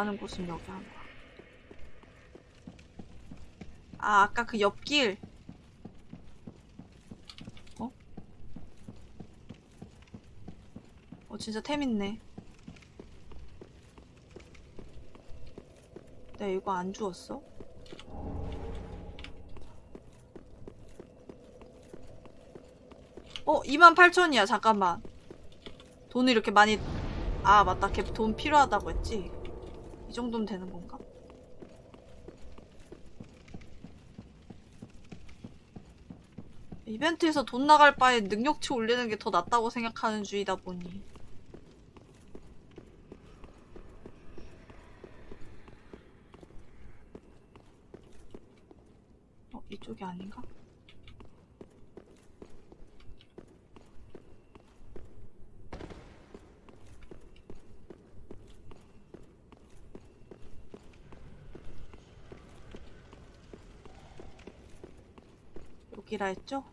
나가는 곳은 여기 하나. 아, 아까 그 옆길. 어? 어, 진짜 템 있네. 내가 이거 안 주웠어? 어, 28,000이야. 잠깐만. 돈을 이렇게 많이 아 맞다 걔 돈 필요하다고 했지 이 정도면 되는 건가? 이벤트에서 돈 나갈 바에 능력치 올리는 게 더 낫다고 생각하는 주의다 보니 어 이쪽이 아닌가? 여기라 했죠?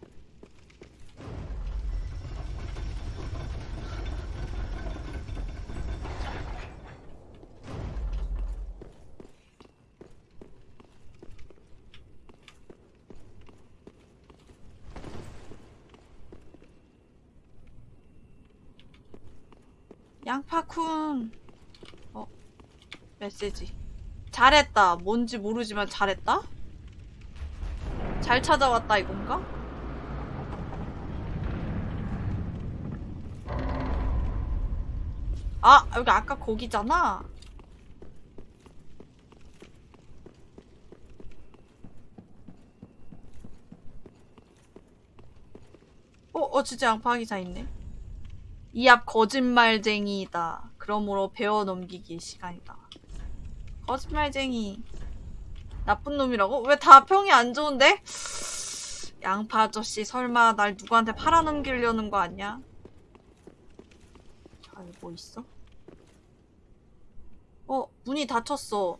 양파쿤 어 메시지 잘했다 뭔지 모르지만 잘했다? 잘 찾아왔다 이건가? 아 여기 아까 거기잖아. 어, 어 진짜 양파 기사 있네. 이 앞 거짓말쟁이다. 그러므로 배워 넘기기 시간이다. 거짓말쟁이 나쁜 놈이라고? 왜 다 평이 안 좋은데? 양파 아저씨 설마 날 누구한테 팔아넘기려는 거 아니야? 자, 여기 뭐 있어? 어, 문이 닫혔어.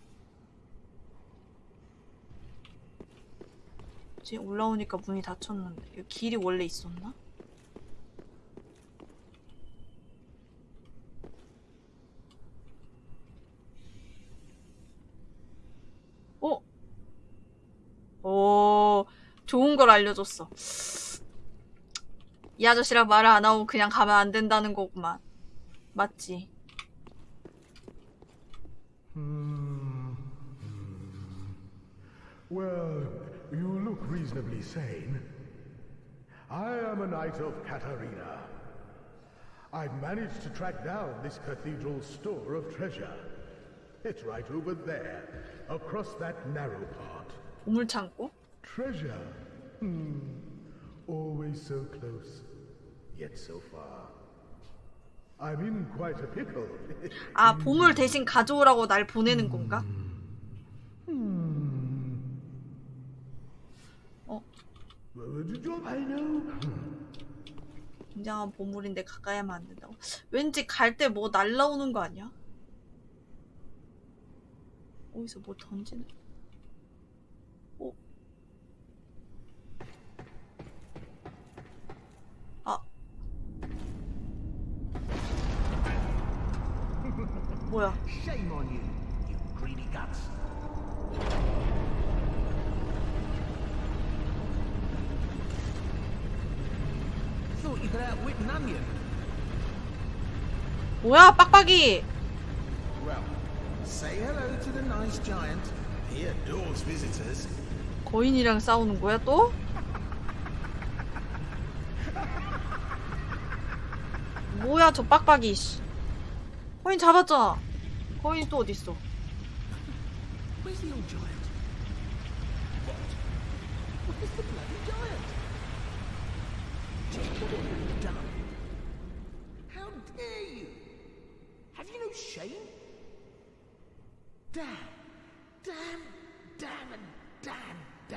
지금 올라오니까 문이 닫혔는데 길이 원래 있었나? 어? 오, 좋은 걸 알려줬어. 이 아저씨랑 말을 안 하고 그냥 가면 안 된다는 거구만. 맞지? Hmm. Hmm. Well, you look reasonably sane. I am a knight of Katarina. I've managed to track down this cathedral's store of treasure. It's right over there, across that narrow part. 보물창고? Treasure. Hmm. Always so close, yet so far. I'm in quite a pickle. 아, 보물 대신 가져오라고 날 보내는 건가? 어, I know. 굉장한 보물인데 가까이 하면 안 된다고. 왠지 갈 때 뭐 날라오는 거 아니야? 어디서 뭐 던지는? 어? 아. 뭐야? Shame on you, you greedy guts. Thought you could outwit onion. 뭐야, 빡빡이! Well, say hello to the nice giant. He adores visitors. 거인이랑 싸우는 거야, 또? 뭐야, 저 빡빡이, 씨. 거인 잡았잖아. 거인이 또 어딨어?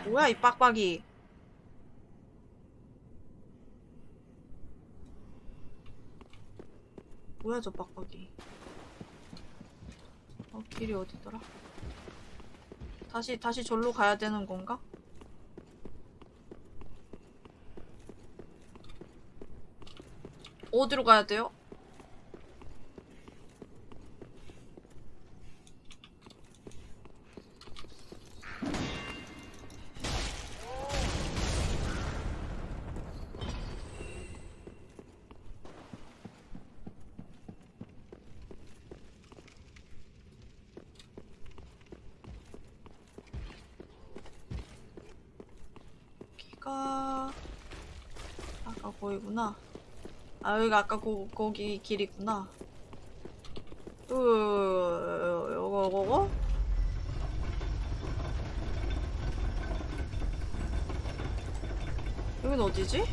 뭐야, 이 빡빡이. 뭐야, 저 빡빡이. 어, 길이 어디더라? 다시, 다시 절로 가야 되는 건가? 어디로 가야 돼요? 아 거기구나. 아 여기가 아까 고, 거기 길이구나. 또 요거 요거 여긴 어디지?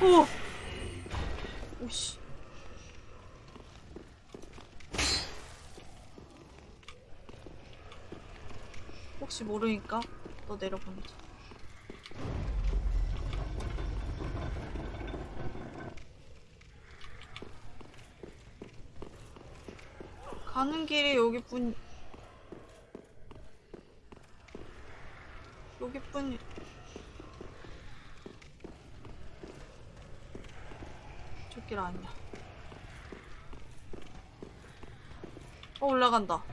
오! 오씨. 혹시 모르니까 너 내려보내자. 가는 길이 여기뿐 여기뿐 저길 아니야. 어 올라간다.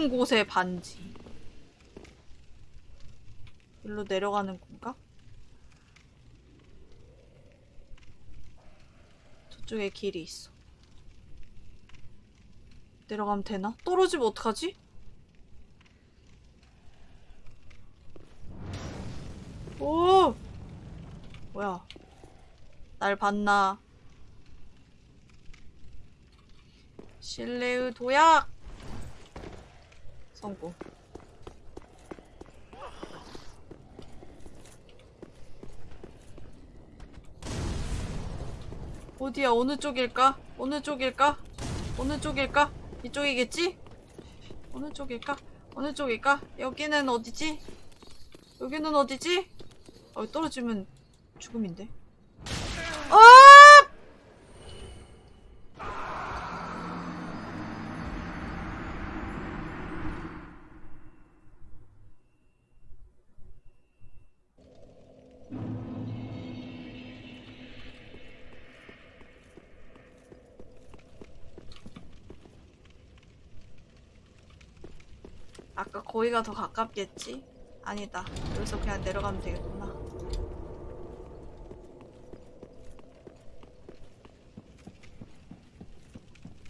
깊은 곳의 반지. 일로 내려가는 건가? 저쪽에 길이 있어. 내려가면 되나? 떨어지면 어떡하지? 오! 뭐야? 날 봤나? 실내의 도약! 성공. 어디야? 어느 쪽일까? 어느 쪽일까? 어느 쪽일까? 이쪽이겠지? 어느 쪽일까? 어느 쪽일까? 여기는 어디지? 여기는 어디지? 어, 떨어지면 죽음인데. 아! 아까 거기가 더 가깝겠지? 아니다. 여기서 그냥 내려가면 되겠구나.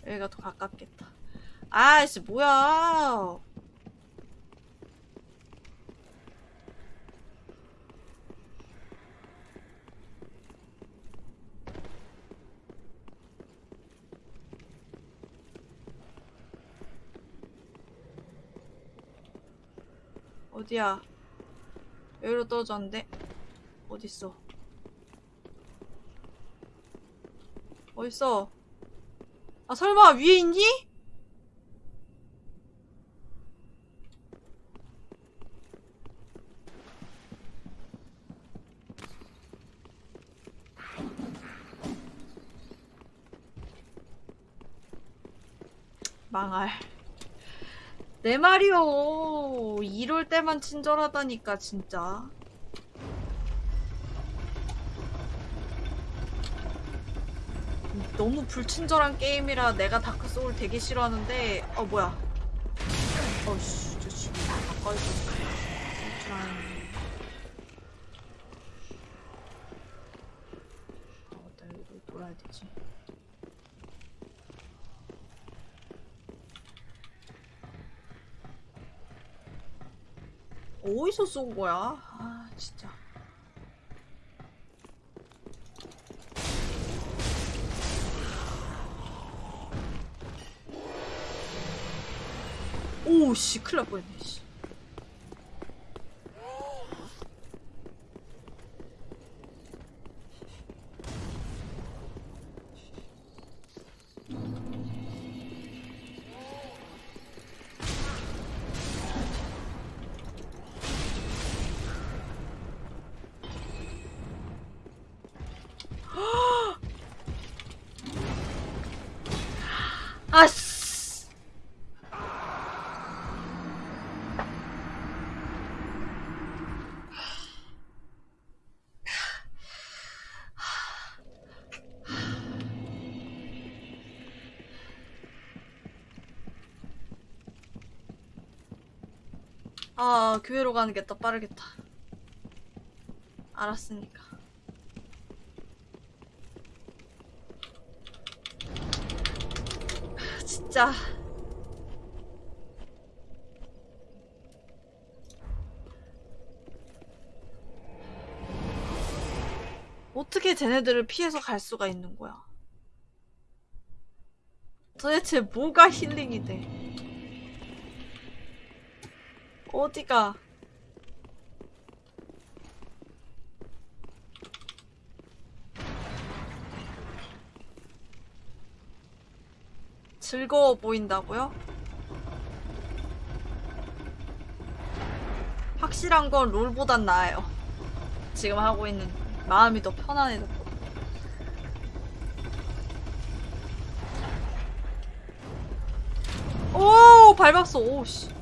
여기가 더 가깝겠다. 아이씨, 뭐야. 어디야? 여기로 떨어졌는데? 어딨어? 어딨어? 아, 설마 위에 있니? 망할. 내 말이요. 이럴 때만 친절하다니까, 진짜. 너무 불친절한 게임이라 내가 다크 소울 되게 싫어하는데, 어, 뭐야. 어씨, 저 지금 가까이서 줄 알았네. 아, 맞다. 여기로 돌아야 되지. 어디서 쏜 거야? 아, 진짜. 오, 씨, 큰일 날 뻔했네, 씨. 아, 교회로 가는 게 더 빠르겠다. 알았으니까. 아, 진짜. 어떻게 쟤네들을 피해서 갈 수가 있는 거야? 도대체 뭐가 힐링이 돼? 어디가? 즐거워 보인다고요? 확실한 건 롤보단 나아요. 지금 하고 있는 마음이 더 편안해졌고. 오 밟았어 오씨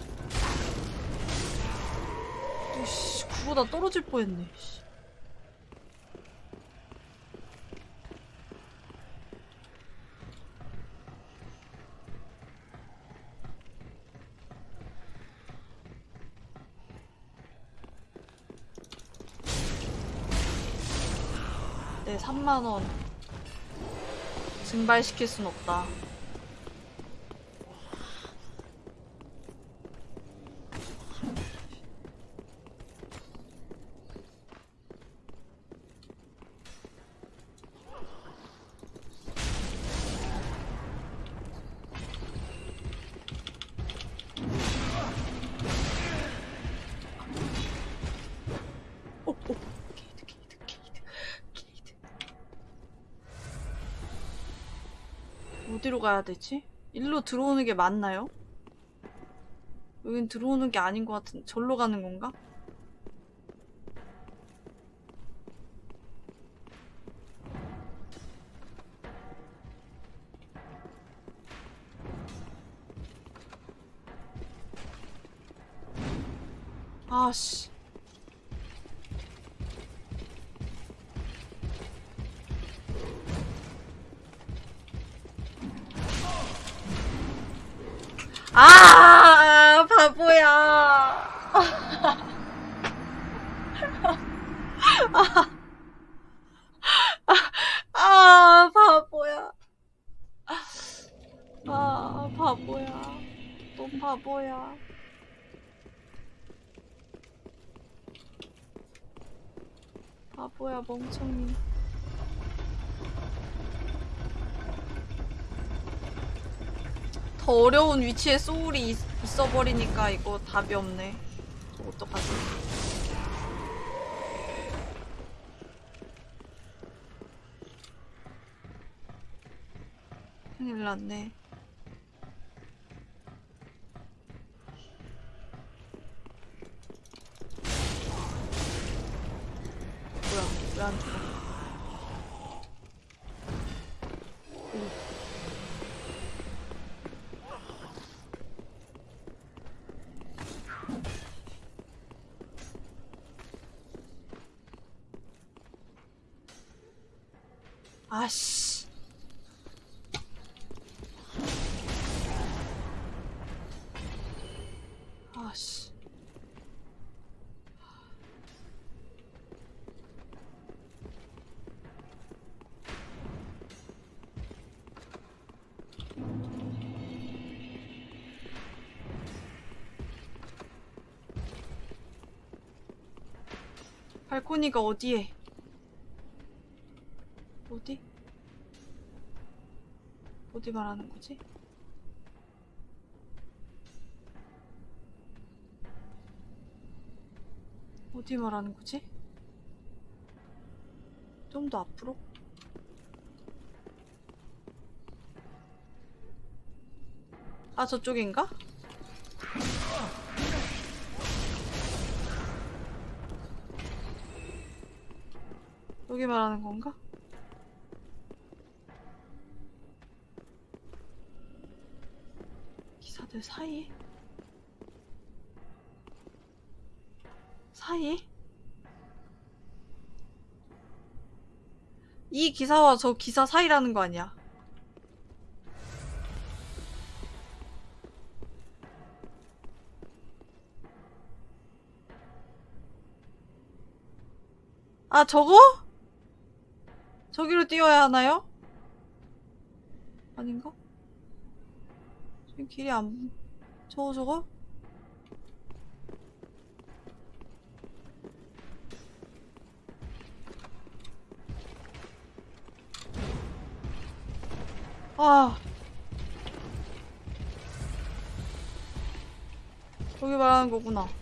오씨 그거다 떨어질 뻔했네 씨. 네 3만원 증발시킬 순 없다 오, 오. 게이드, 게이드, 게이드, 게이드. 어디로 가야 되지? 일로 들어오는 게 맞나요? 여긴 들어오는 게 아닌 것 같은, 절로 가는 건가? 아씨. 아, 바보야. 아, 바보야. 아, 바보야. 또 바보야. 바보야, 멍청이. 더 어려운 위치에 소울이 있, 있어 버리니까 이거 답이 없네. 어떡하지? 큰일 났네. 뭐야, 왜안 죽어? 아씨. 아씨. 발코니가 어디에? 어디? 어디 말하는 거지? 어디 말하는 거지? 좀 더 앞으로? 아, 저쪽인가? 거기 말하는 건가? 기사들 사이? 사이? 이 기사와 저 기사 사이라는 거 아니야? 아 저거? 저기로 뛰어야 하나요? 아닌가? 지금 길이 안, 저거, 저거? 아. 저기 말하는 거구나.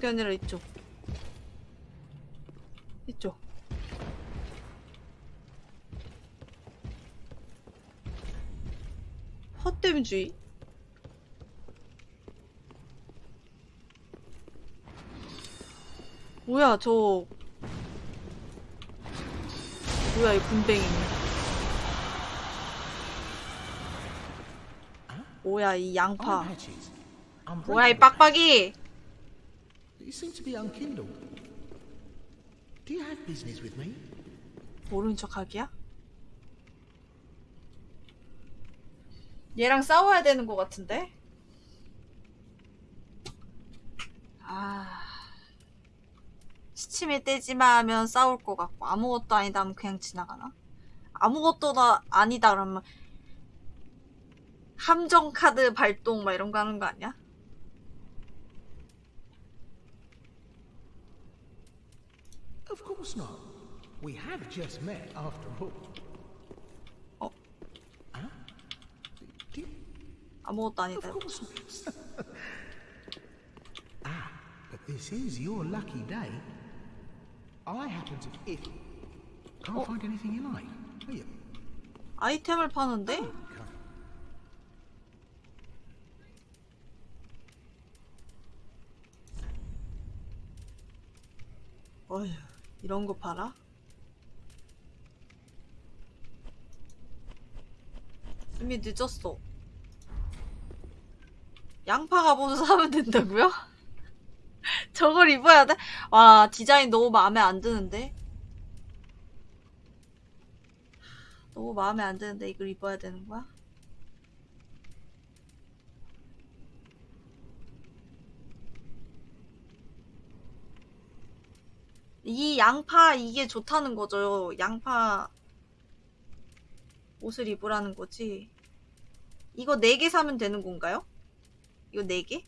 이쪽이 아니라 이쪽. 이쪽. 헛됨주의? 뭐야, 저. 뭐야, 이 군뱅이. 뭐야, 이 양파. 뭐야, 이. 빡빡이! You seem to be unkindled. Do you have business with me? 모르는 척 하기야? 얘랑 싸워야 되는 것 같은데? 아. 시침에 떼지마 하면 싸울 것 같고, 아무것도 아니다 하면 그냥 지나가나? 아무것도 다 아니다 그러면, 함정 카드 발동 막 이런 거 하는 거 아니야? course not. We have just met, after all. Oh. Huh? Do you, 아무것도 아니다. of course not. ah, but this is your lucky day. I happen to... If... Can't find anything you like, do you? 아이템을 파는데? Come. 어휴, 이런 거 팔아? 이미 늦었어. 양파 갑옷을 사면 된다고요? 저걸 입어야 돼? 와, 디자인 너무 마음에 안 드는데? 너무 마음에 안 드는데 이걸 입어야 되는 거야? 이 양파 이게 좋다는 거죠. 양파 옷을 입으라는 거지. 이거 4개 사면 되는 건가요? 이거 4개?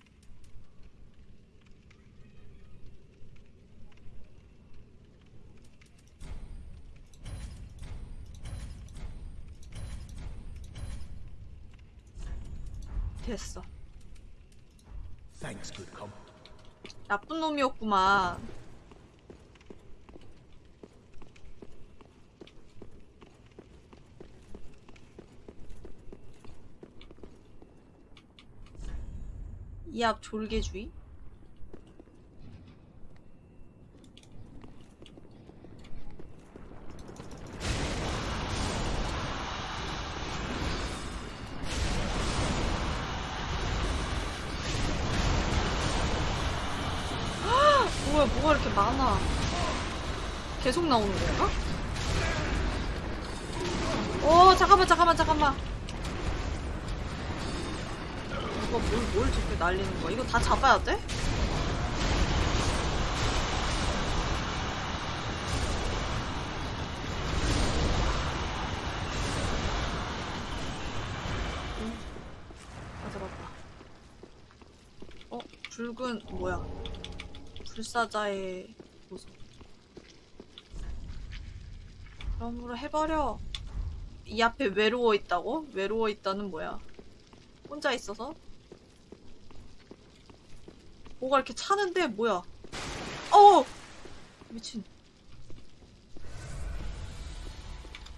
됐어. 나쁜 놈이었구만. 이앞 졸개주의? 뭐야, 뭐가 이렇게 많아. 계속 나오는 건가? 오, 잠깐만, 잠깐만, 잠깐만. 이거 뭘, 뭘 저렇게 날리는 거야? 이거 다 잡아야 돼? 응, 다 잡았다. 어, 붉은, 뭐야. 불사자의 모습. 그럼으로 해버려. 이 앞에 외로워 있다고? 외로워 있다는 뭐야? 혼자 있어서? 뭐가 이렇게 차는데 뭐야? 어! 미친.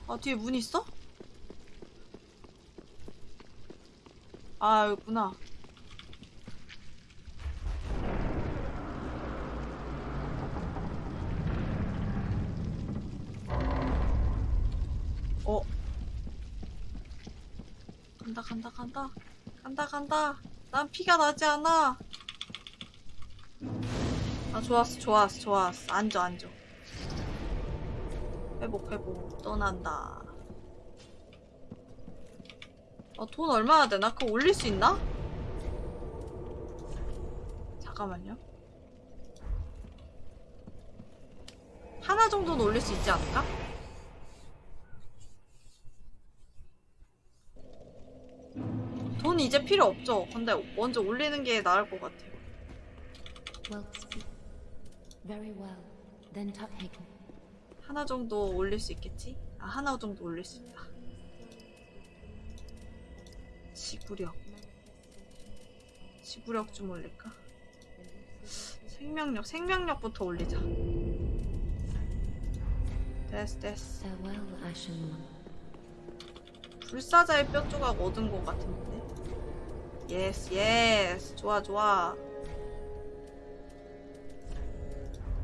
아 뒤에 문 있어? 아 여기구나. 어. 간다 간다 간다 간다 간다 난 피가 나지 않아 아 좋았어 좋았어 좋았어 앉아 앉아 회복 회복 떠난다 아 돈 얼마나 되나? 그거 올릴 수 있나? 잠깐만요. 하나 정도는 올릴 수 있지 않을까? 돈 이제 필요 없죠. 근데 먼저 올리는 게 나을 것 같아요. 하나 정도 올릴 수 있겠지? 아, 하나 정도 올릴 수 있다. 지구력. 지구력 좀 올릴까? 생명력, 생명력부터 올리자. 됐어, 됐어. 불사자의 뼈 조각 얻은 것 같은데. Yes, yes. 좋아, 좋아.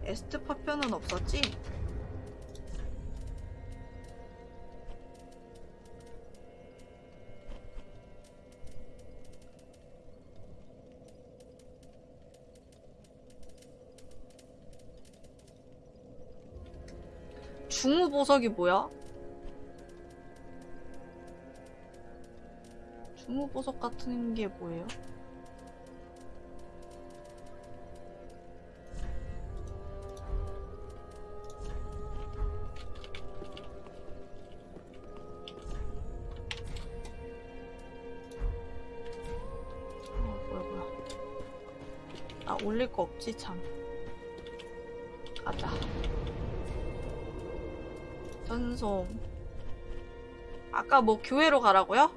에스트 파편은 없었지? 중우 보석이 뭐야? 중우 보석 같은 게 뭐예요? 아 올릴 거 없지 참. 가자. 전송. 아까 뭐 교회로 가라고요?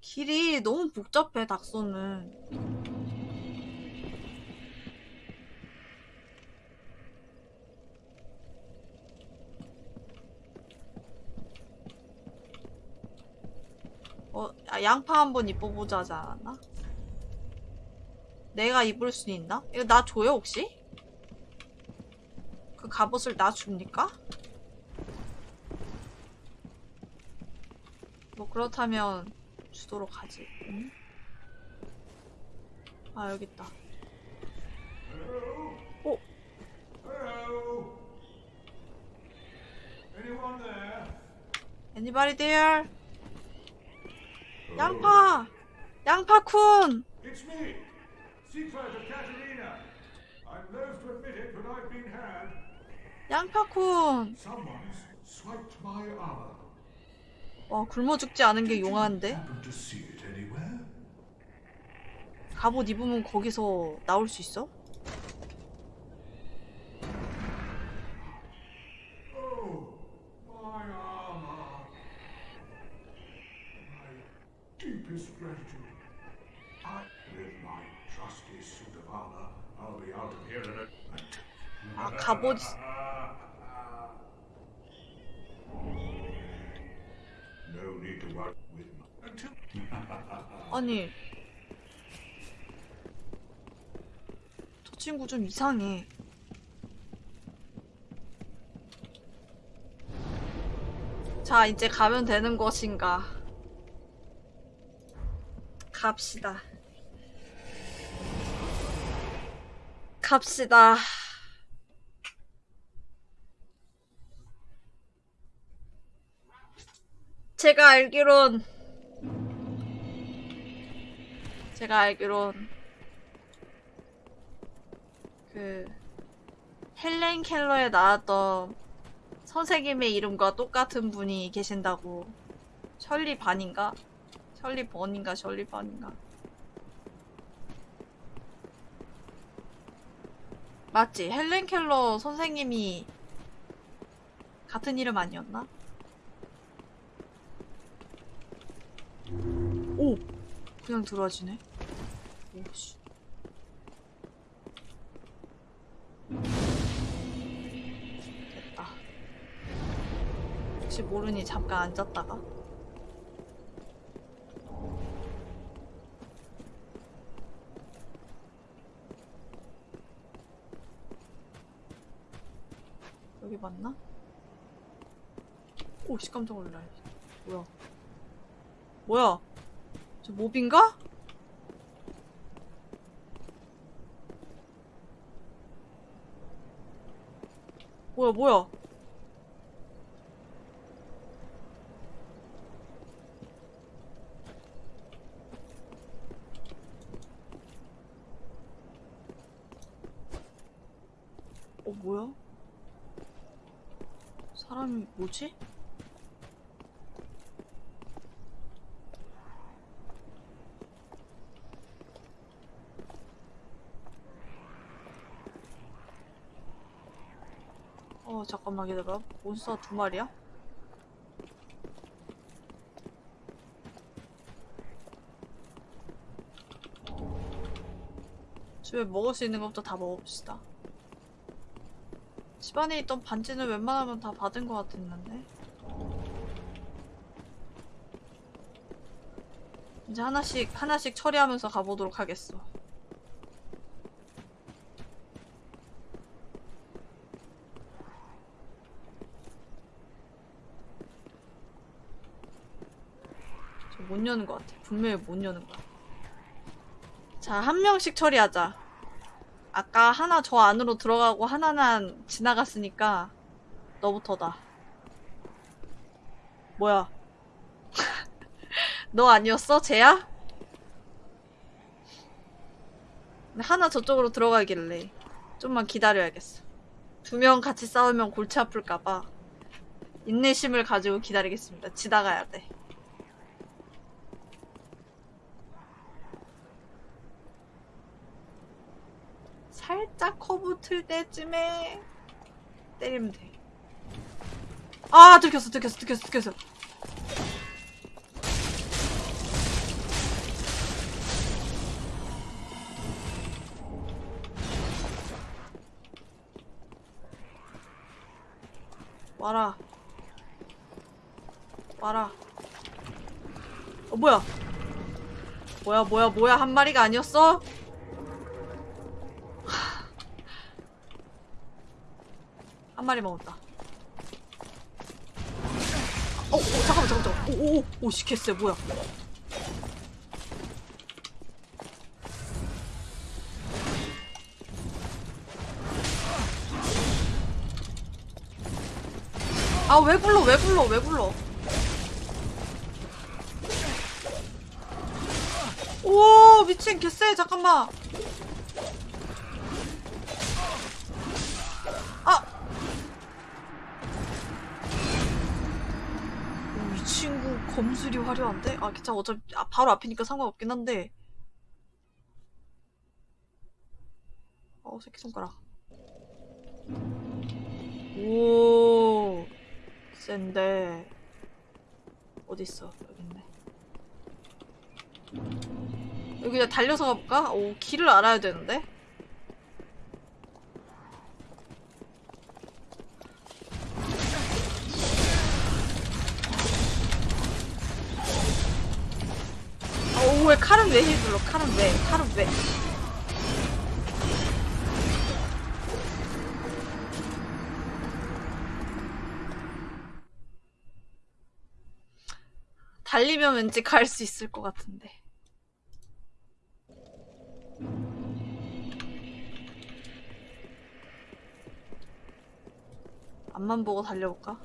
길이 너무 복잡해 닥소는 어, 아, 양파 한번 입어보자 하지 않았나? 내가 입을 수 있나? 이거 나 줘요 혹시? 그 갑옷을 나 줍니까? 뭐 그렇다면 주도록 하지. 응? 아 여기 있다. there? Anybody there? 양파! 양파쿤! 양파쿤! 와 굶어 죽지 않은 게 용한데? 갑옷 입으면 거기서 나올 수 있어? Oh, my armor. My gratitude. I, with my trusty suit of armor, I'll be out of here in a. 아 갑옷 No need to worry with my. 아니 저 친구 좀 이상해 자 이제 가면 되는 것인가 갑시다 갑시다 제가 알기론 제가 알기론 그 헬렌 켈러에 나왔던 선생님의 이름과 똑같은 분이 계신다고 셜리 반인가? 셜리 번인가 셜리 반인가? 맞지? 헬렌 켈러 선생님이 같은 이름 아니었나? 오! 그냥 들어와지네. 오씨. 됐다. 혹시 모르니 잠깐 앉았다가. 여기 맞나? 오씨 깜짝 놀라 뭐야 뭐야 저 몹인가? 뭐야 뭐야 어 뭐야? 사람이 뭐지? 어 잠깐만 기다려 몬스터 두 마리야? 집에 먹을 수 있는 것부터 다 먹어봅시다 집안에 있던 반지는 웬만하면 다 받은 것 같았는데 이제 하나씩 하나씩 처리하면서 가보도록 하겠어 저못 여는 것 같아. 분명히 못 여는 거야. 자, 한 명씩 처리하자. 아까 하나 저 안으로 들어가고 하나는 지나갔으니까 너부터다. 뭐야? 너 아니었어? 쟤야? 하나 저쪽으로 들어가길래 좀만 기다려야겠어. 두 명 같이 싸우면 골치 아플까봐 인내심을 가지고 기다리겠습니다. 지나가야 돼. 살짝 커브 틀 때쯤에 때리면 돼. 아, 들켰어, 들켰어, 들켰어, 들켰어. 와라. 와라. 어, 뭐야? 뭐야, 뭐야, 뭐야, 한 마리가 아니었어? 한 마리 먹었다. 어, 어 잠깐만, 잠깐만, 잠깐만. 오, 오, 오, 씨, 개쎄, 뭐야. 아, 왜 불러, 왜 불러, 왜 불러. 오, 미친, 개쎄, 잠깐만. 검술이 화려한데? 아, 괜찮아. 어차피 아, 바로 앞이니까 상관없긴 한데. 어, 새끼손가락. 오, 센데. 어딨어? 여기 있네. 여기 그냥 달려서 가볼까? 오, 길을 알아야 되는데? 달리면 왠지 갈 수 있을 것 같은데. 앞만 보고 달려볼까?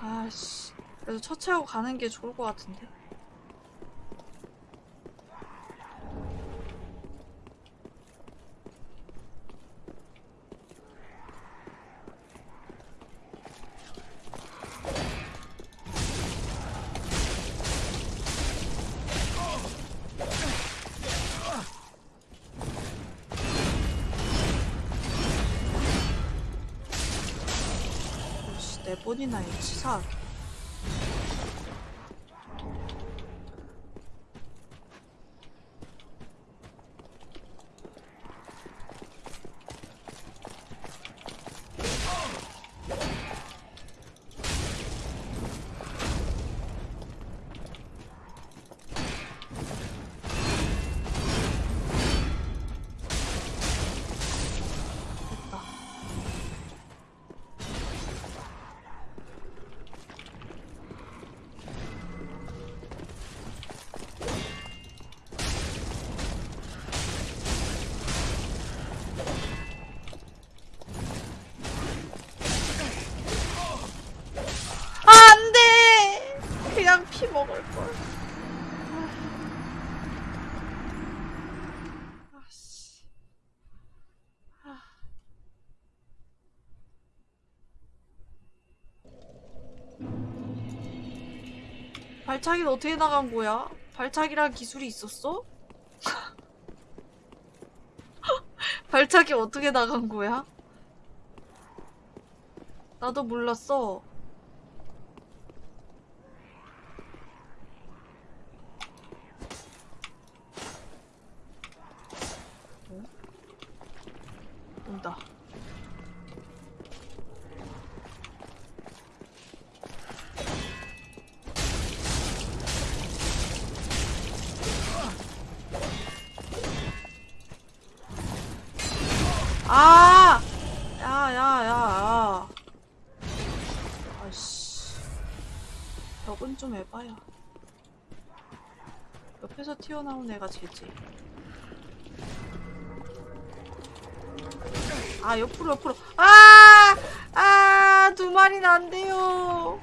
아씨, 그래도 첫 채우고 가는 게 좋을 것 같은데. 나 해, 치사 발차기는 어떻게 나간 거야? 발차기란 기술이 있었어? 발차기 어떻게 나간 거야? 나도 몰랐어. 어? 온다. 아! 야, 야, 야, 야. 아씨. 벽은 좀 해봐야. 옆에서 튀어나온 애가 쟤지. 아, 옆으로, 옆으로. 아! 아! 두 마리는 안 돼요.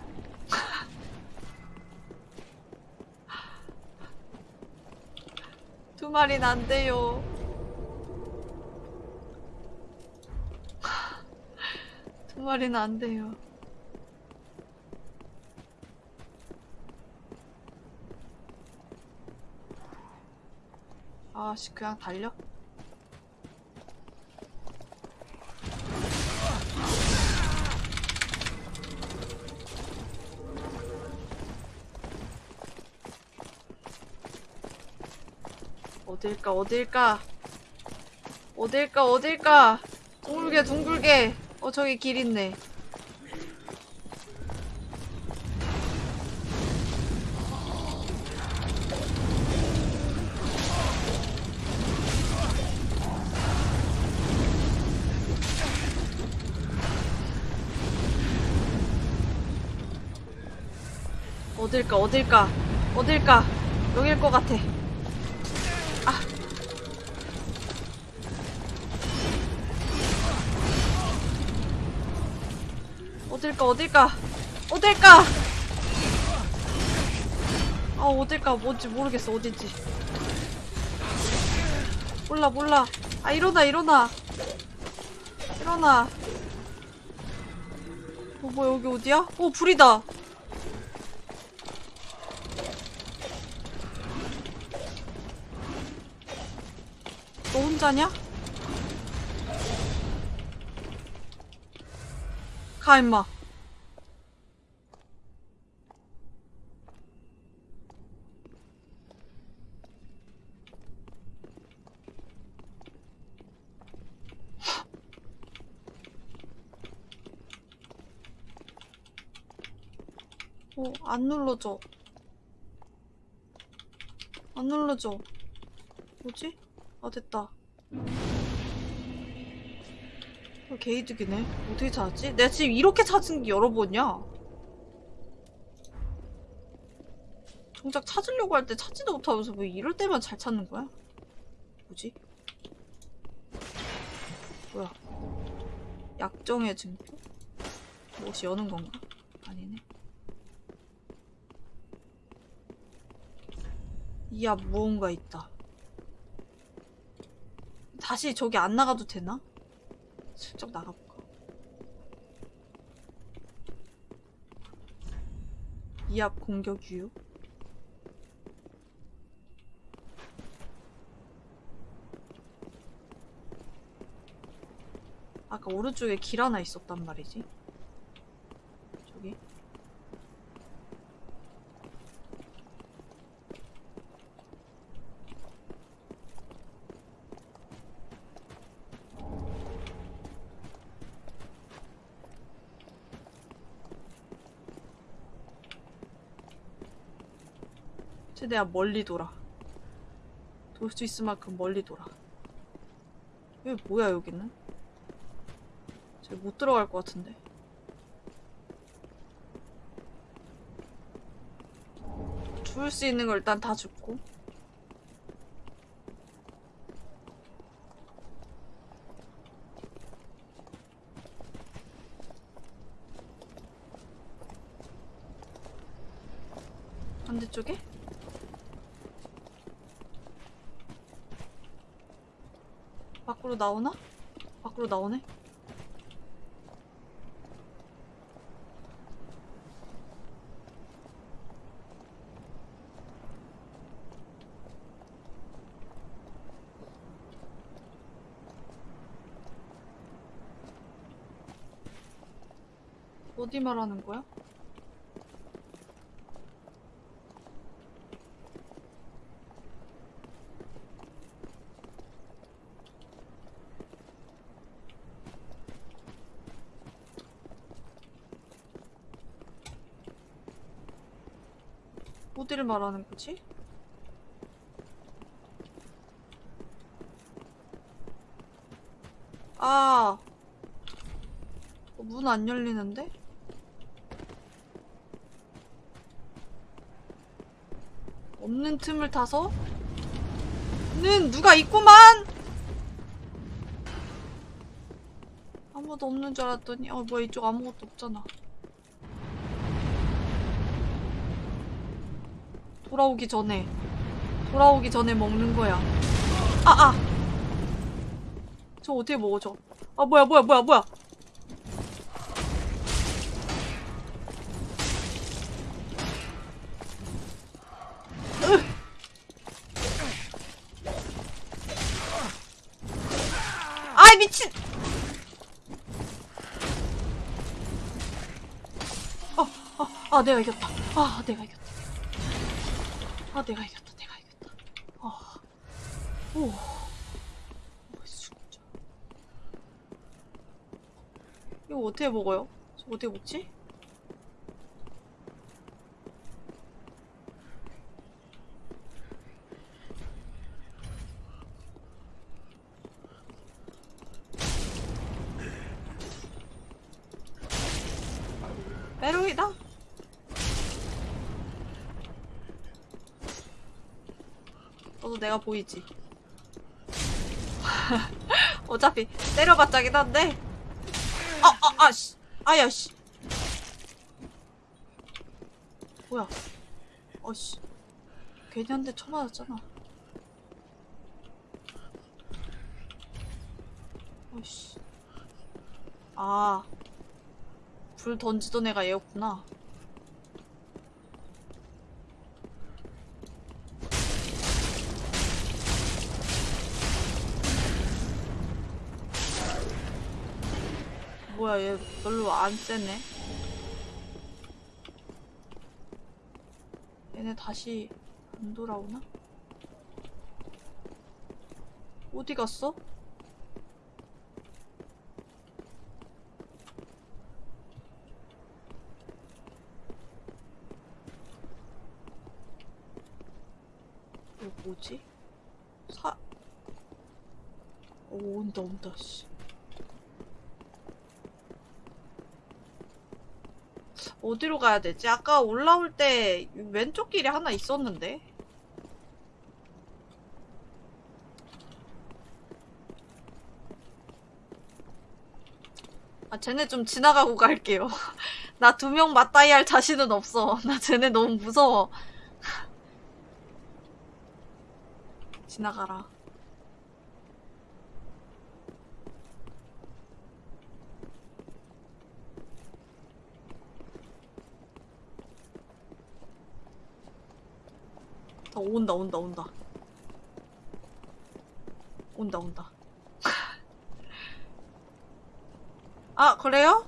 두 마리는 안 돼요. 두 마리는 안 돼요. 아씨 그냥 달려? 어딜까 어딜까? 어딜까 어딜까? 둥글게 둥글게. 어 저기 길 있네 어딜까 어딜까 어딜까. 여길 것 같아. 아. 어딜까 어딜까 어딜까. 아 어딜까 뭔지 모르겠어 어딘지. 몰라 몰라. 아 일어나 일어나. 일어나. 어 뭐야 여기 어디야? 어 불이다 너 혼자냐? 가 임마 어, 안 눌러져. 안 눌러져. 뭐지? 아, 됐다. 어, 개이득이네. 어떻게 찾았지? 내가 지금 이렇게 찾은 게 여러 번이야. 정작 찾으려고 할 때 찾지도 못하면서 왜 이럴 때만 잘 찾는 거야? 뭐지? 뭐야? 약정의 증거? 무엇이 여는 건가? 아니네. 이앞 무언가 있다. 다시 저기 안 나가도 되나? 슬쩍 나가볼까? 이 앞 공격 유효? 아까 오른쪽에 길 하나 있었단 말이지. 저기. 최대한 멀리 돌아. 돌 수 있을 만큼 멀리 돌아. 여기 뭐야 여기는? 저기 못 들어갈 것 같은데. 죽을 수 있는 걸 일단 다 죽고. 나오나? 밖으로 나오네 어디 말하는 거야? 말하는 거지? 아, 문 안 열리는데? 없는 틈을 타서? 는 누가 있구만! 아무도 없는 줄 알았더니, 어, 뭐야, 이쪽 아무것도 없잖아. 돌아오기 전에. 돌아오기 전에 먹는 거야. 아, 아! 저 어떻게 먹어, 저? 아, 뭐야, 뭐야, 뭐야, 뭐야! 어, 어, 아 내가 이겼다. 아 내가 이겼다. 아 내가 이겼다. 내가 이겼다. 아, 오. 이거 어떻게 먹어요? 저 어떻게 먹지? 메롱이다. 너도 내가 보이지? 어차피 때려봤자긴 한데. 아, 아, 아, 씨. 아야, 씨. 뭐야. 어, 씨. 괜히 한 대 쳐맞았잖아. 어, 씨. 아. 불 던지던 애가 얘였구나. 뭐야 얘 별로 안 세네. 얘네 다시 안 돌아오나? 어디 갔어? 이거 뭐지? 사... 오 온다 온다 씨 어디로 가야 되지? 아까 올라올 때 왼쪽 길에 하나 있었는데 아 쟤네 좀 지나가고 갈게요 나 두 명 맞다이 할 자신은 없어 나 쟤네 너무 무서워 지나가라. 더 온다 온다 온다. 온다 온다. 아 그래요?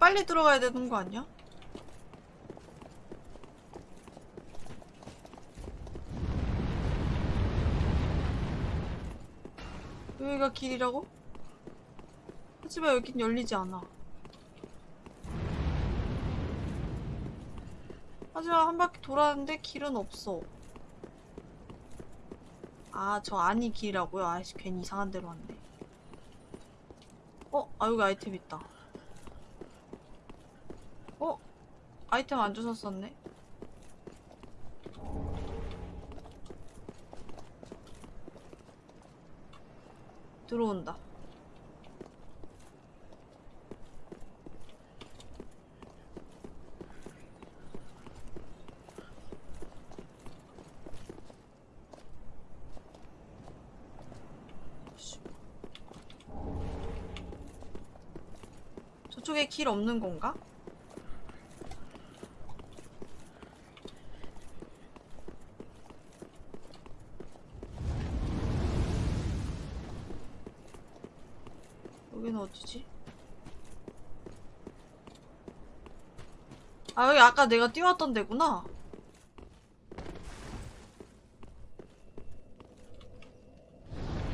빨리 들어가야 되는 거 아니야? 여기가 길이라고? 하지만 여긴 열리지 않아. 하지만 한 바퀴 돌았는데 길은 없어. 아, 저 안이 길이라고요? 아이씨, 괜히 이상한 데로 왔네. 어? 아, 여기 아이템 있다. 어? 아이템 안 주셨었네? 들어온다. 길 없는 건가? 여기는 어디지? 아 여기 아까 내가 뛰어왔던 데구나.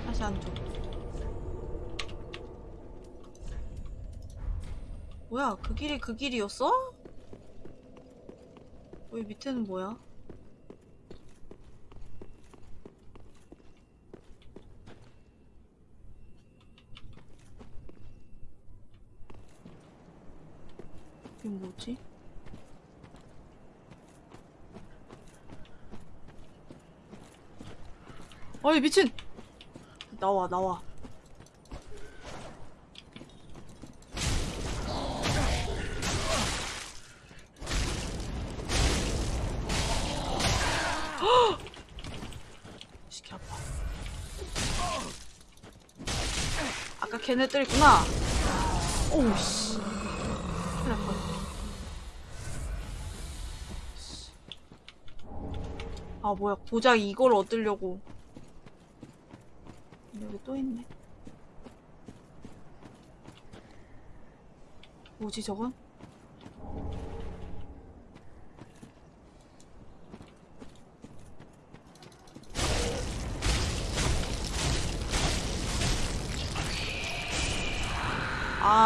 다시 안쪽. 뭐야 그 길이 그 길이었어? 여기 밑에는 뭐야? 이게 뭐지? 어이 미친! 나와 나와 시키 아파 아까 걔네들이구나 오우 씨 큰일 날 뻔. 아 뭐야 고작 이걸 얻으려고 여기 또 있네 뭐지 저건?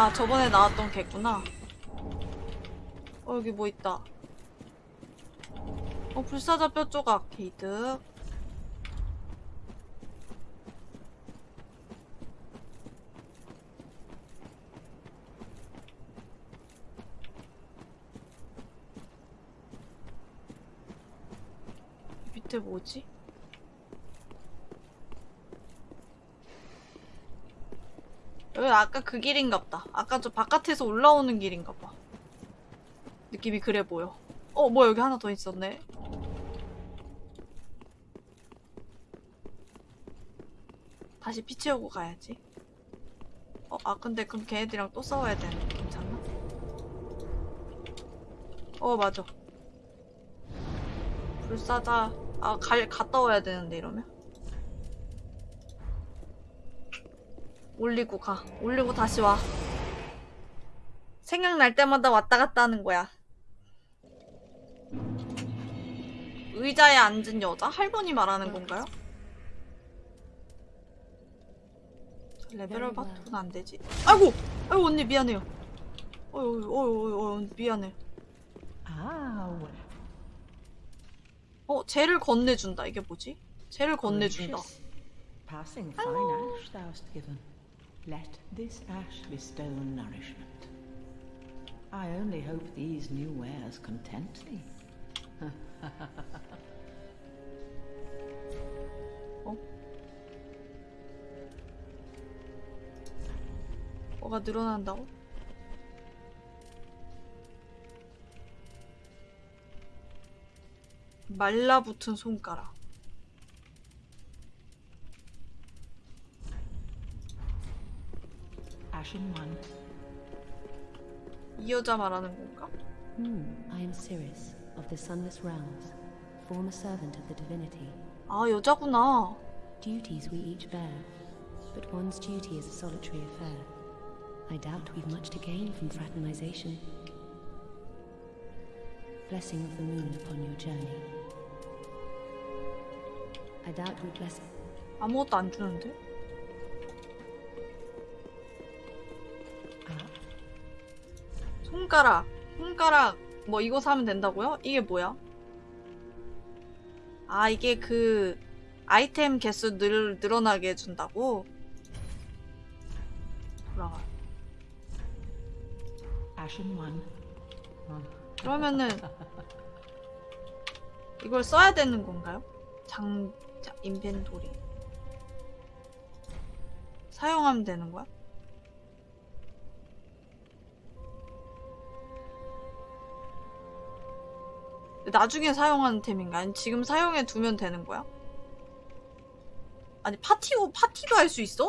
아 저번에 나왔던 개구나. 어 여기 뭐 있다. 어 불사자 뼈 조각 게이득 밑에 뭐지? 여기 아까 그 길인갑다. 아까 저 바깥에서 올라오는 길인가봐. 느낌이 그래 보여. 어, 뭐야, 여기 하나 더 있었네. 다시 피 채우고 가야지. 어, 아, 근데 그럼 걔네들이랑 또 싸워야 되는데, 괜찮나? 어, 맞아. 불사자, 아, 갈, 갔다 와야 되는데, 이러면? 올리고 가. 올리고 다시 와. 생각날 때마다 왔다 갔다 하는 거야. 의자에 앉은 여자? 할머니 말하는 건가요? 저 레벨업 바톤은 안 되지. 아이고! 아이고, 언니 미안해요. 어휴, 어휴, 어휴, 미안해. Ah, well. 어, 쟤를 건네준다. 이게 뭐지? 쟤를 건네준다. Passing Let this ash bestow nourishment. I only hope these new wares content thee. 뭐가 늘어난다고? 말라붙은 손가락. Ashen one. 이 여자 말하는 건가? I am Sirius of the Sunless Realms, former servant of the divinity. 아, 여자구나. Duties we each bear, but one's duty is a solitary affair. I doubt we've much to gain from fraternization. Blessing of the moon upon your journey. I doubt we bless. 아무것도 안 주는데? 손가락. 손가락. 뭐 이거 사면 된다고요? 이게 뭐야? 아, 이게 그 아이템 개수 늘, 늘어나게 해준다고? 돌아가. 그러면은 이걸 써야 되는 건가요? 장, 자, 인벤토리 사용하면 되는 거야? 나중에 사용하는 템인가? 아니 지금 사용해 두면 되는 거야? 아니 파티고 파티도 할 수 있어?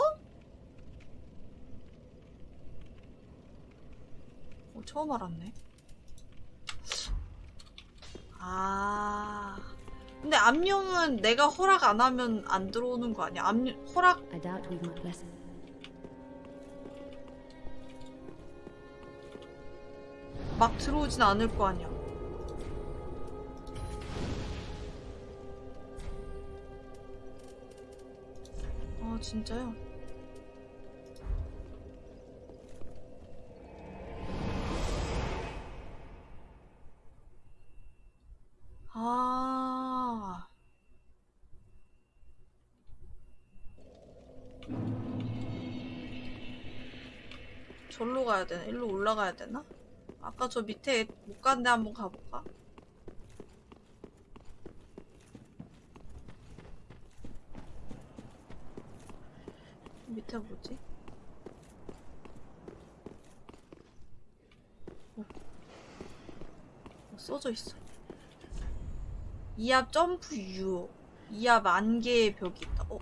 어, 처음 알았네. 아. 근데 암용은 내가 허락 안 하면 안 들어오는 거 아니야? 암 허락. 막 들어오진 않을 거 아니야. 진짜요? 아. 절로 가야 되나? 일로 올라가야 되나? 아까 저 밑에 못 갔는데 한번 가볼까? 밑에 뭐지? 어. 어, 써져 있어. 이압 점프 유. 이압 안개의 벽이 있다. 어?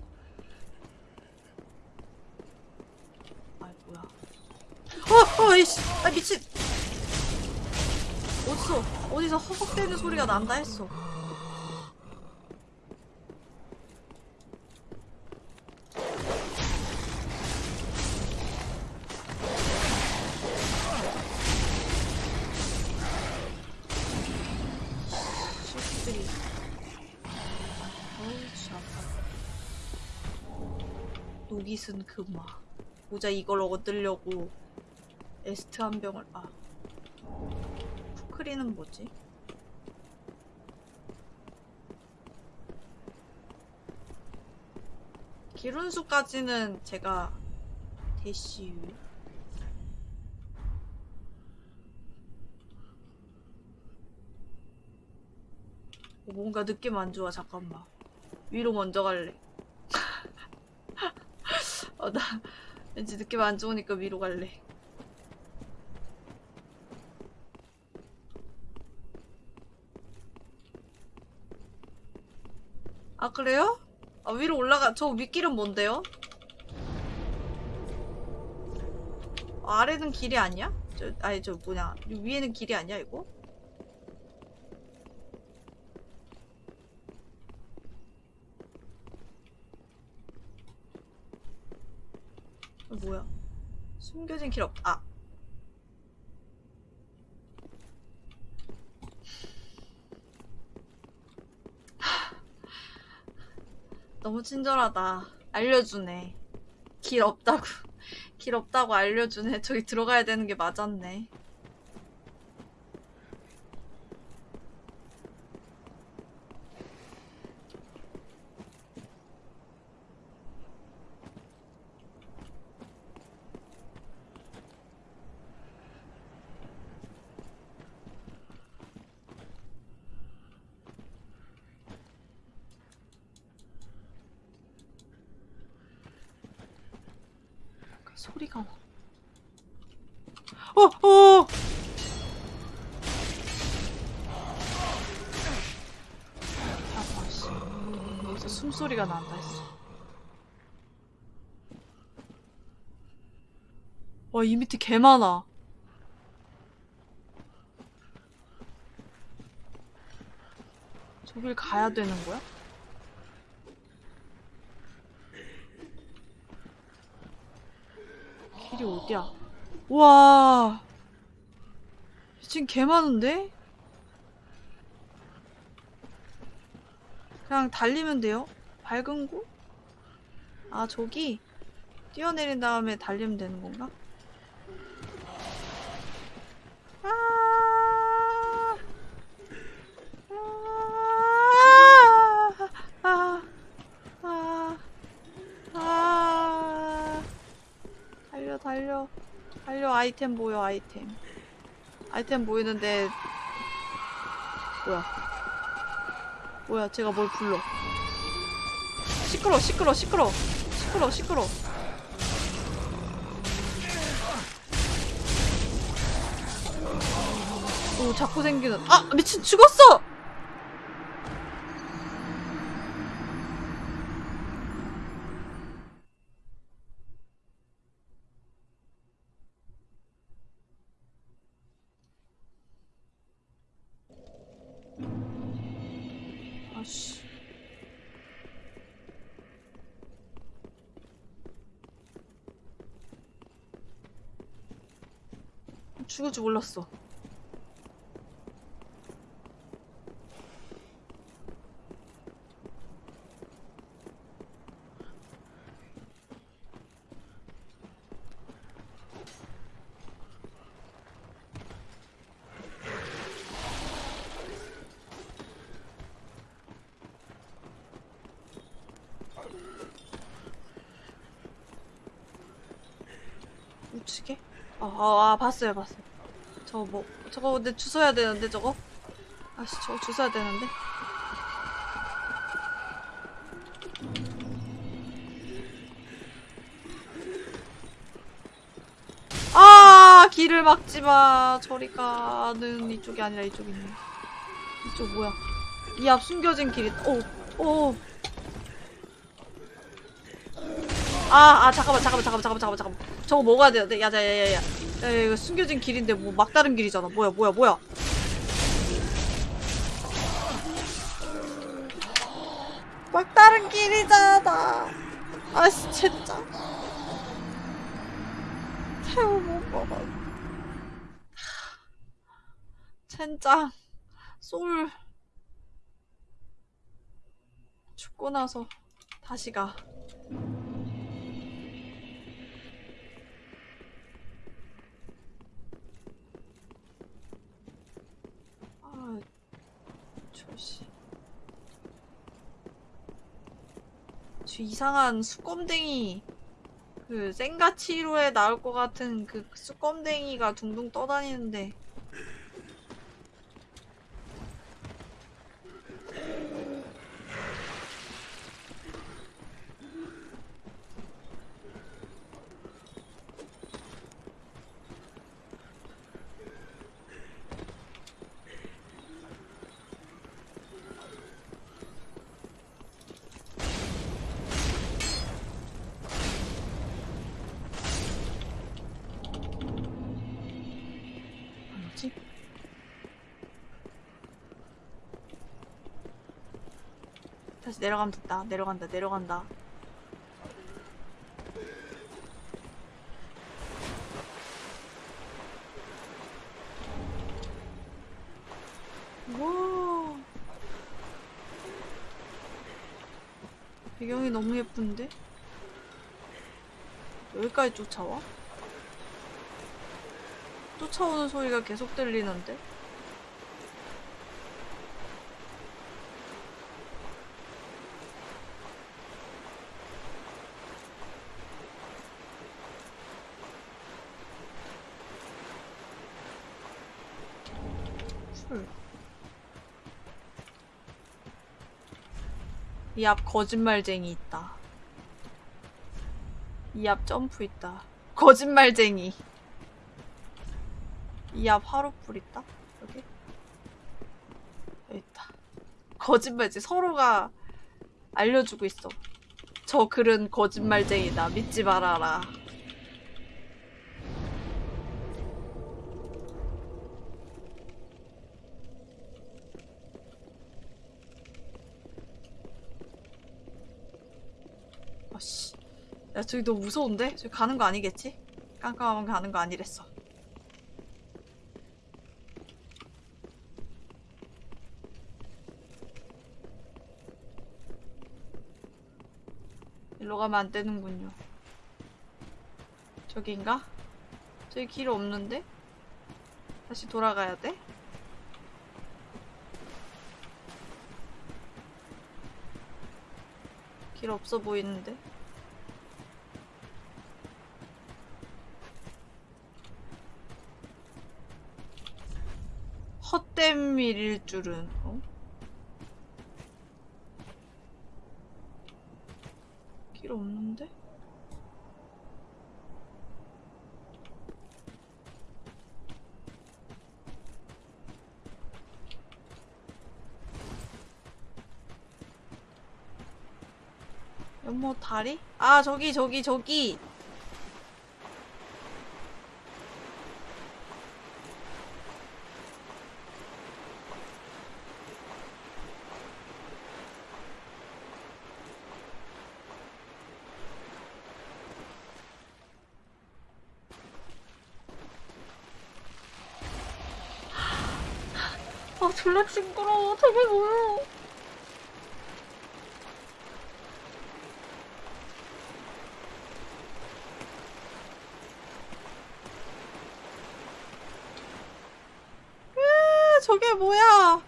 아이 뭐야? 어, 어, 이씨, 아 미친. 어디서 어디서 허걱대는 소리가 난다 했어. 녹이 쓴 금화. 모자 이걸 얻으려고 에스트 한 병을 아. 푸크리는 뭐지? 기룬수까지는 제가 대시유 어, 뭔가 느낌 안 좋아 잠깐만 위로 먼저 갈래 어, 나 왠지 느낌 안 좋으니까 위로 갈래 아 그래요? 아 위로 올라가 저 윗길은 뭔데요? 아, 아래는 길이 아니야? 저 아니 저 뭐냐 위에는 길이 아니야 이거? 어, 뭐야 숨겨진 길 없.. 아 너무 친절하다. 알려주네. 길 없다고. 길 없다고 알려주네. 저기 들어가야 되는 게 맞았네. 소리가 나. 어, 어! 아파, 씨. 여기서 숨 소리가 난다 했어. 와, 이 밑에 개 많아. 저길 가야 되는 거야? 길이 어디야? 와 지금 개 많은데? 그냥 달리면 돼요? 밝은 곳? 아 저기? 뛰어내린 다음에 달리면 되는 건가? 아, 아, 아, 아, 아. 달려 달려. 달려 아이템 보여 아이템. 아이템 보이는데 뭐야? 뭐야 제가 뭘 불러 시끄러 시끄러 시끄러. 시끄러 시끄러. 오 자꾸 생기는. 아 미친 죽었어 줄 몰랐어 우측에? 어, 어, 아, 봤어요, 봤어요. 저거 뭐 저거 근데 주워야 되는데 저거? 아씨 저거 주워야 되는데. 아 길을 막지마. 저리 가 는 이쪽이 아니라 이쪽이 있네. 이쪽 뭐야? 이 앞 숨겨진 길이 오오. 아, 아, 잠깐만, 잠깐만, 잠깐만, 잠깐만, 잠깐만. 저거 먹어야 되는데? 야, 야, 야, 야, 야. 야, 야, 이거 숨겨진 길인데, 뭐, 막다른 길이잖아. 뭐야, 뭐야, 뭐야. 막다른 길이잖아. 아씨, 진짜. 새우 못 먹어. 젠장. 솔. 죽고 나서 다시 가. 아, 저 씨. 저 이상한 수검댕이 그 생가치로에 나올 것 같은 그 수검댕이가 둥둥 떠다니는데 뭐지? 다시 내려가면 됐다. 내려간다. 내려간다. 와. 배경이 너무 예쁜데? 여기까지 쫓아와? 쫓아오는 소리가 계속 들리는데? 이 앞 거짓말쟁이 있다. 이 앞 점프 있다. 거짓말쟁이. 이 앞 화로불 있다? 여기? 여기 있다. 거짓말지 서로가 알려주고 있어. 저 글은 거짓말쟁이다. 믿지 말아라. 아씨. 야, 저기 너무 무서운데? 저기 가는 거 아니겠지? 깜깜하면 가는 거 아니랬어. 일로 가면 안 되는군요. 저기인가? 저기 길 없는데? 다시 돌아가야 돼? 길 없어 보이는데? 헛된 일일 줄은, 어? 길 없는데? 연못 다리? 아 저기 저기 저기 아 졸라 징그러워 저게 뭐야 으, 저게 뭐야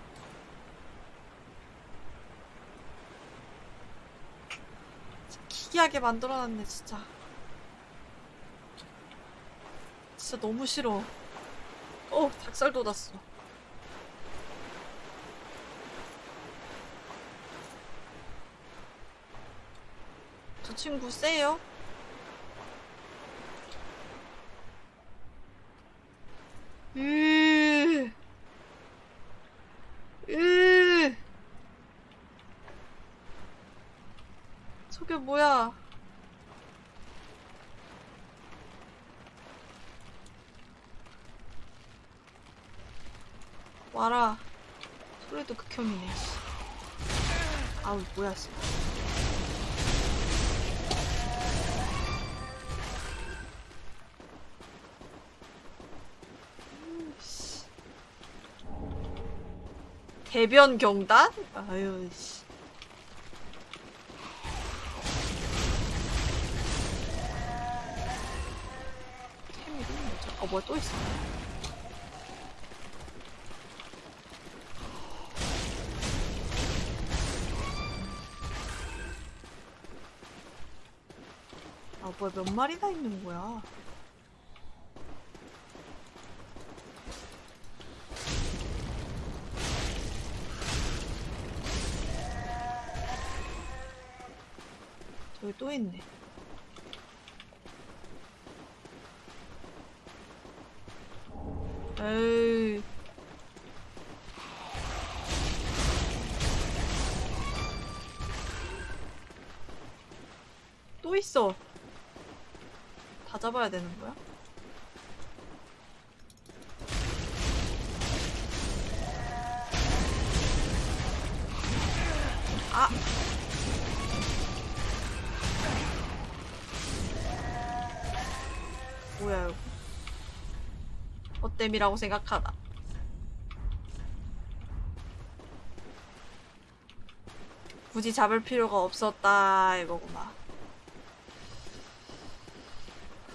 기괴하게 만들어놨네 진짜 진짜 너무 싫어. 어, 닭살 돋았어. 저 친구 세요? 으, 으. 저게 뭐야? 와라. 소리도 극혐이네. 씨. 아우 뭐야 씨. 음, 대변 경단? 아유 씨. 템 이름이 뭐죠? 어 뭐야 또 있어. 아 뭐야 몇 마리나 있는 거야? 또 있네. 에이. 또 있어. 다 잡아야 되는 거야? 땜이라고 생각하나 굳이 잡을 필요가 없었다 이거구나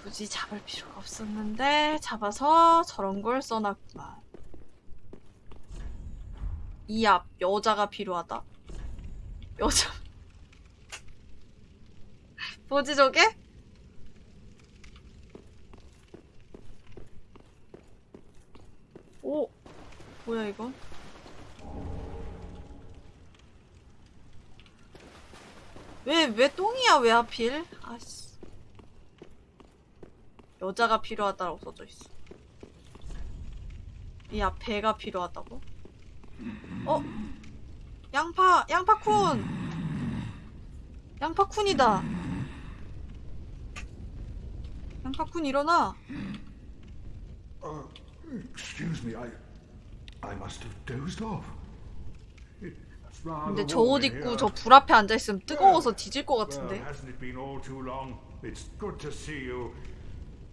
굳이 잡을 필요가 없었는데 잡아서 저런 걸 써놨구만. 이 앞 여자가 필요하다. 여자. 뭐지 저게? 오 뭐야 이건? 왜왜 똥이야 왜 하필? 아씨. 여자가 필요하다라고 써져 있어. 이앞 배가 필요하다고? 어? 양파, 양파쿤! 양파쿤이다! 양파쿤 일어나! Uh, excuse me, I, I must have dozed off. It's rather 근데 저 옷 warm in 입고 here. 저 불 앞에 앉아있으면 뜨거워서 뒤질 것 Well, 같은데? hasn't it been all too long? It's good to see you.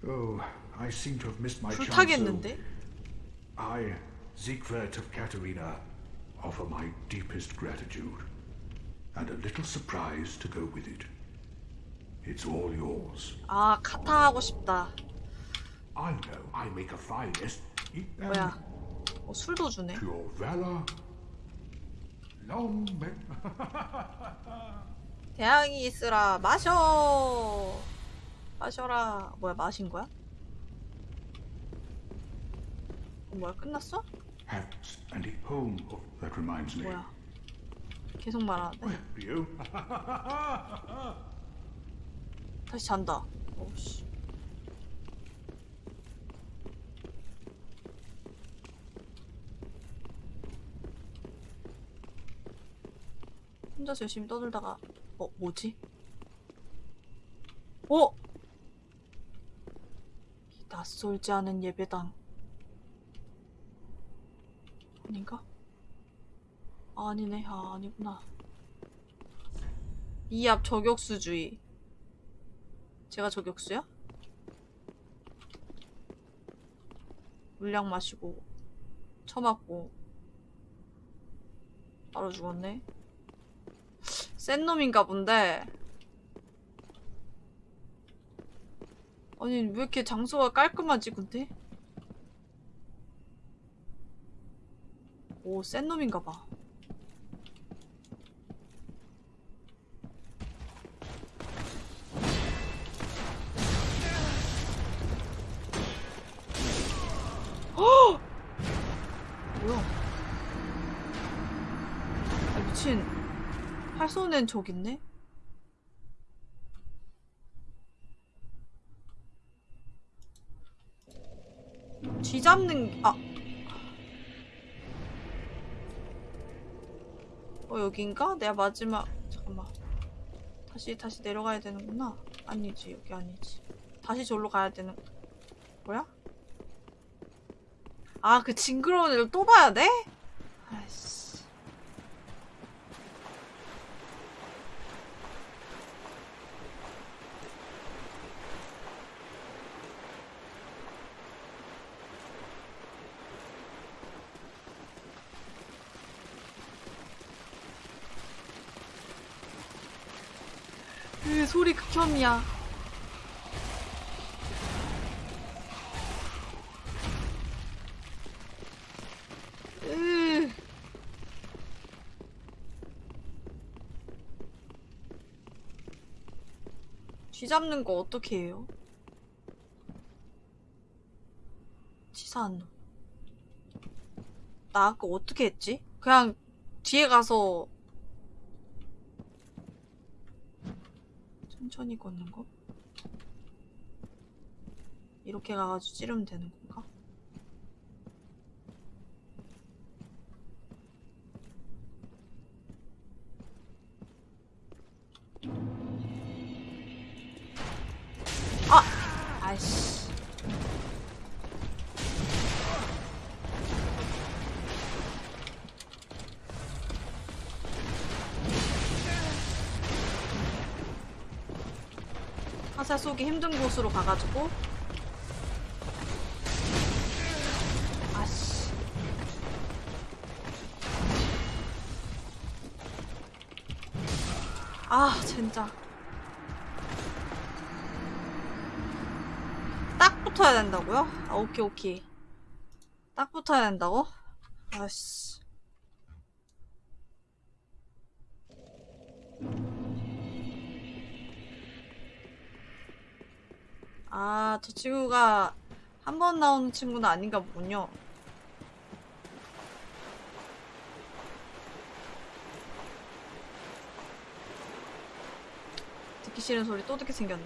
Oh, I seem to have missed my 불 chance. 타겠는데? so I, Siegfried of Katerina, offer my deepest gratitude and a little surprise to go with it. It's all yours. 아, 카타 하고 싶다. I know I make a fine est. Eat them 뭐야. 어, 술도 주네. 대항이 있으라, 마셔! 마셔라. 뭐야, 마신 거야? 어, 뭐야, 끝났어? Oh. 뭐야. 계속 말하는데. 다시 잔다. 어우씨. 혼자서 열심히 떠들다가 어 뭐지? 어? 이 낯설지 않은 예배당 아닌가? 아, 아니네 아 아니구나 이 앞 저격수주의 제가 저격수야? 물량 마시고 처맞고 바로 죽었네 센 놈인가 본데 아니 왜 이렇게 장소가 깔끔하지 근데? 오 센 놈인가 봐 활 쏘는 적 있네? 쥐 잡는, 아. 어, 여긴가? 내가 마지막, 잠깐만. 다시, 다시 내려가야 되는구나. 아니지, 여기 아니지. 다시 저기로 가야 되는, 뭐야? 아, 그 징그러운 애를 또 봐야 돼? 아이씨. 으, 극혐이야. 으. 쥐 잡는 거 어떻게 해요? 치사한 놈. 나 아까 어떻게 했지? 그냥 뒤에 가서 천천히 걷는 거? 이렇게 가가지고 찌르면 되는 건 화살 쏘기 힘든 곳으로 가가지고. 아씨. 아 진짜. 딱 붙어야 된다고요? 아 오케이 오케이. 딱 붙어야 된다고? 아씨 아, 저 친구가 한 번 나오는 친구는 아닌가 보군요. 듣기 싫은 소리 또 듣게 생겼네.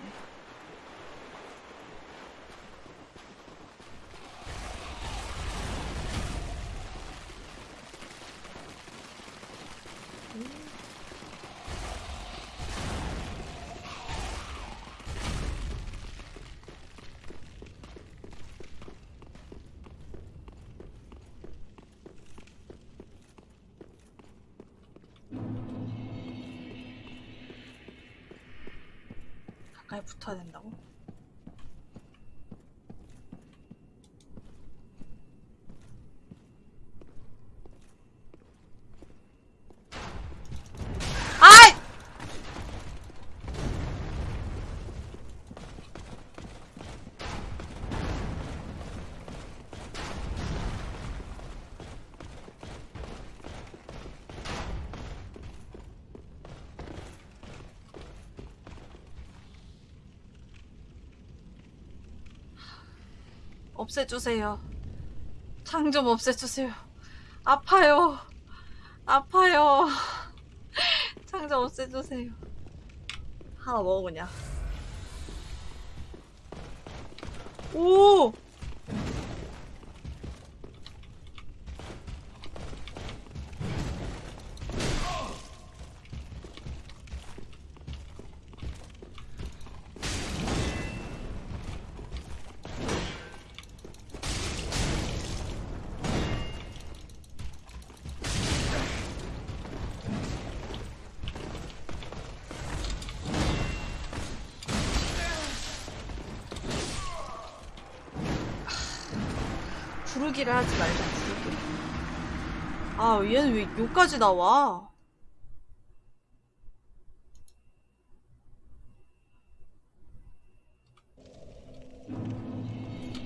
붙어야 된다고? 아이! 없애주세요. 창좀 없애주세요. 아파요. 아파요. 창좀 없애주세요. 하나 먹어 그냥. 오! 부르기를 하지 말자, 부르기를. 아, 얘는 왜 여기까지 나와?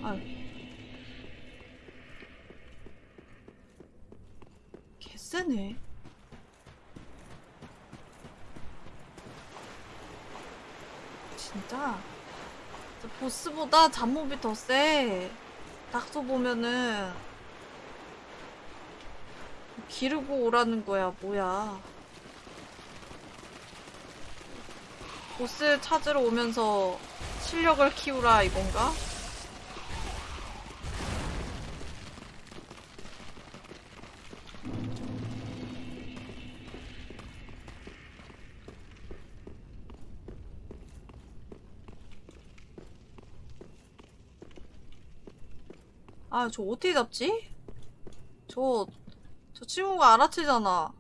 아유. 개쎄네. 진짜. 저 보스보다 잡몹이 더 세. 닥쳐 보면은 기르고 오라는 거야, 뭐야. 보스 찾으러 오면서 실력을 키우라 이건가? 아, 저 어떻게 잡지? 저, 저 친구가 알아채잖아.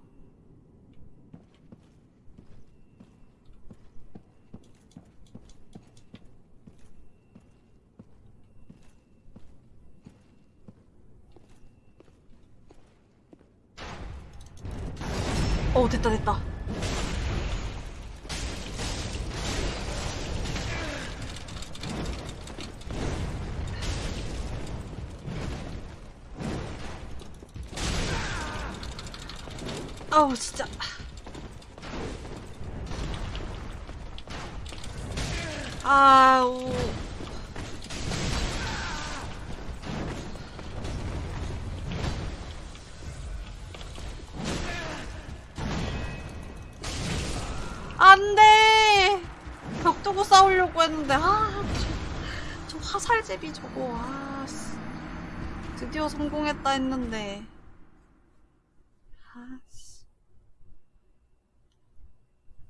어, 됐다, 됐다. 화살제비 저거, 아, 씨. 드디어 성공했다 했는데. 아, 씨.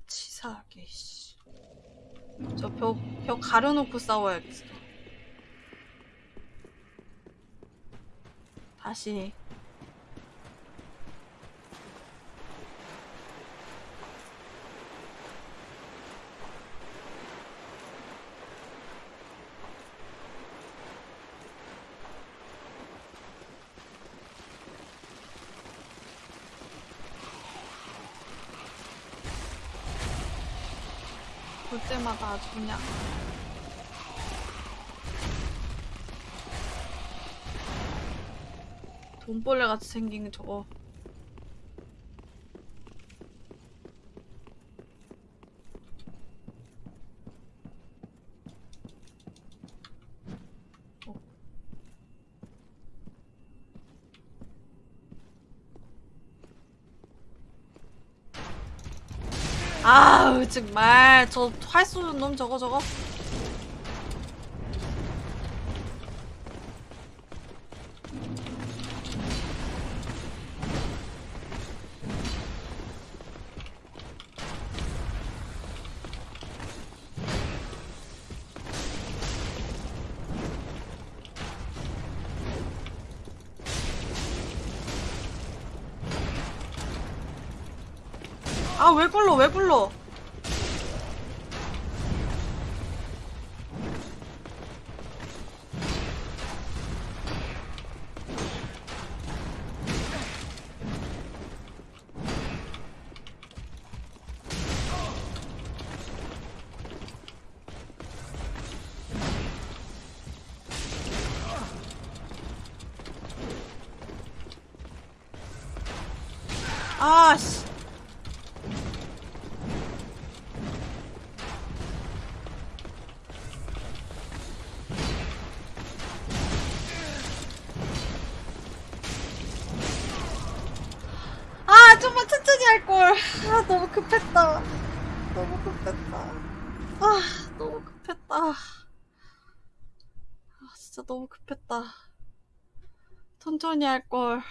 치사하게, 씨. 저 벽, 벽 가려놓고 싸워야겠어. 다시. 볼 때마다 아주 그냥 돈벌레 같이 생긴 저거. 어. 아우 정말 저할수 있는 놈 저거 저거? 아왜 굴러 왜 굴러 아 너무 급했다. 너무 급했다. 아 너무 급했다. 아 진짜 너무 급했다. 천천히 할걸.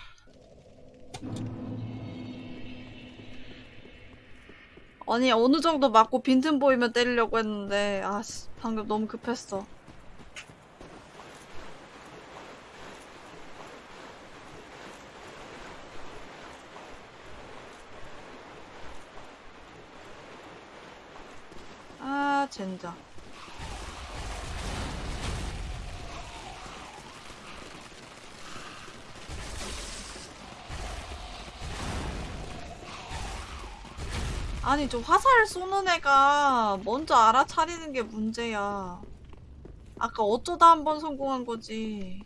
아니 어느 정도 맞고 빈틈 보이면 때리려고 했는데 아씨 방금 너무 급했어 아 젠장 아니 저 화살 쏘는 애가 먼저 알아차리는 게 문제야. 아까 어쩌다 한 번 성공한 거지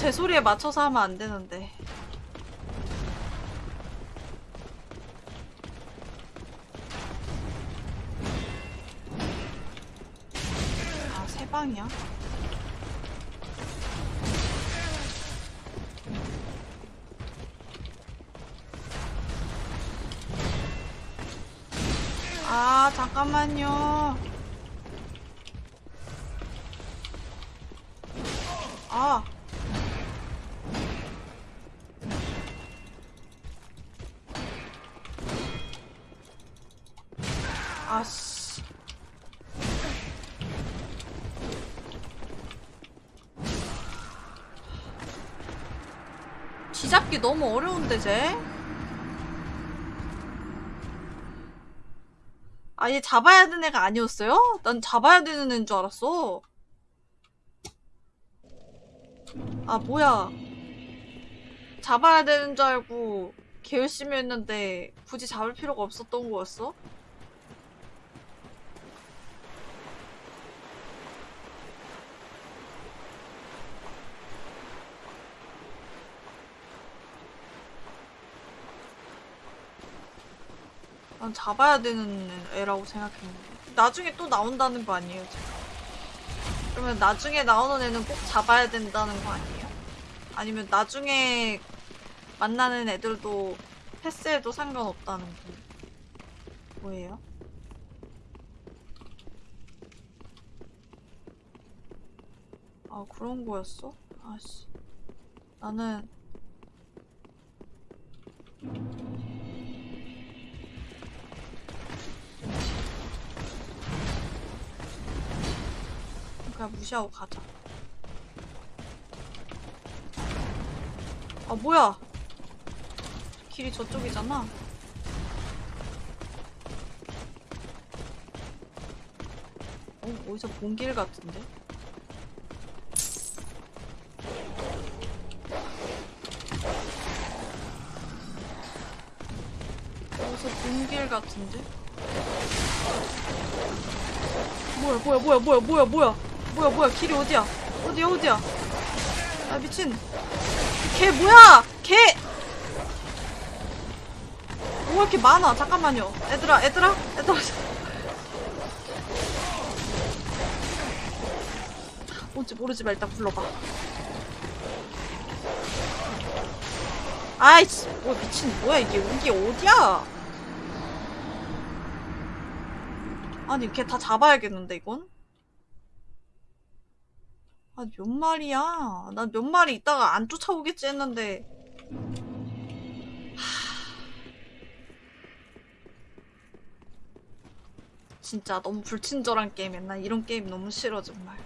제, 제 소리에 맞춰서 하면 안 되는데. 아, 세 방이야? 아, 잠깐만요. 너무 어려운데, 쟤? 아얘 잡아야 되는 애가 아니었어요? 난 잡아야 되는 애인 줄 알았어. 아, 뭐야. 잡아야 되는 줄 알고 개 열심히 했는데 굳이 잡을 필요가 없었던 거였어? 난 잡아야 되는 애라고 생각했는데 나중에 또 나온다는 거 아니에요 지금? 그러면 나중에 나오는 애는 꼭 잡아야 된다는 거 아니에요? 아니면 나중에 만나는 애들도 패스해도 상관없다는 거 뭐예요? 아 그런 거였어? 아씨 나는 그냥 무시하고 가자. 아, 뭐야! 길이 저쪽이잖아. 어, 어디서 본 길 같은데? 어디서 본 길 같은데? 뭐야 뭐야 뭐야 뭐야 뭐야 뭐야 뭐야 뭐야 길이 어디야? 어디야 어디야? 아 미친. 개 뭐야? 개! 뭐가 이렇게 많아? 잠깐만요. 얘들아 얘들아 얘들아. 뭔지 모르지만 일단 불러봐. 아이씨 뭐 미친 뭐야 이게 이게 어디야? 아니 걔 다 잡아야겠는데 이건? 아 몇 마리야? 난 몇 마리 있다가 안 쫓아오겠지 했는데 하... 진짜 너무 불친절한 게임이야 난 이런 게임 너무 싫어 정말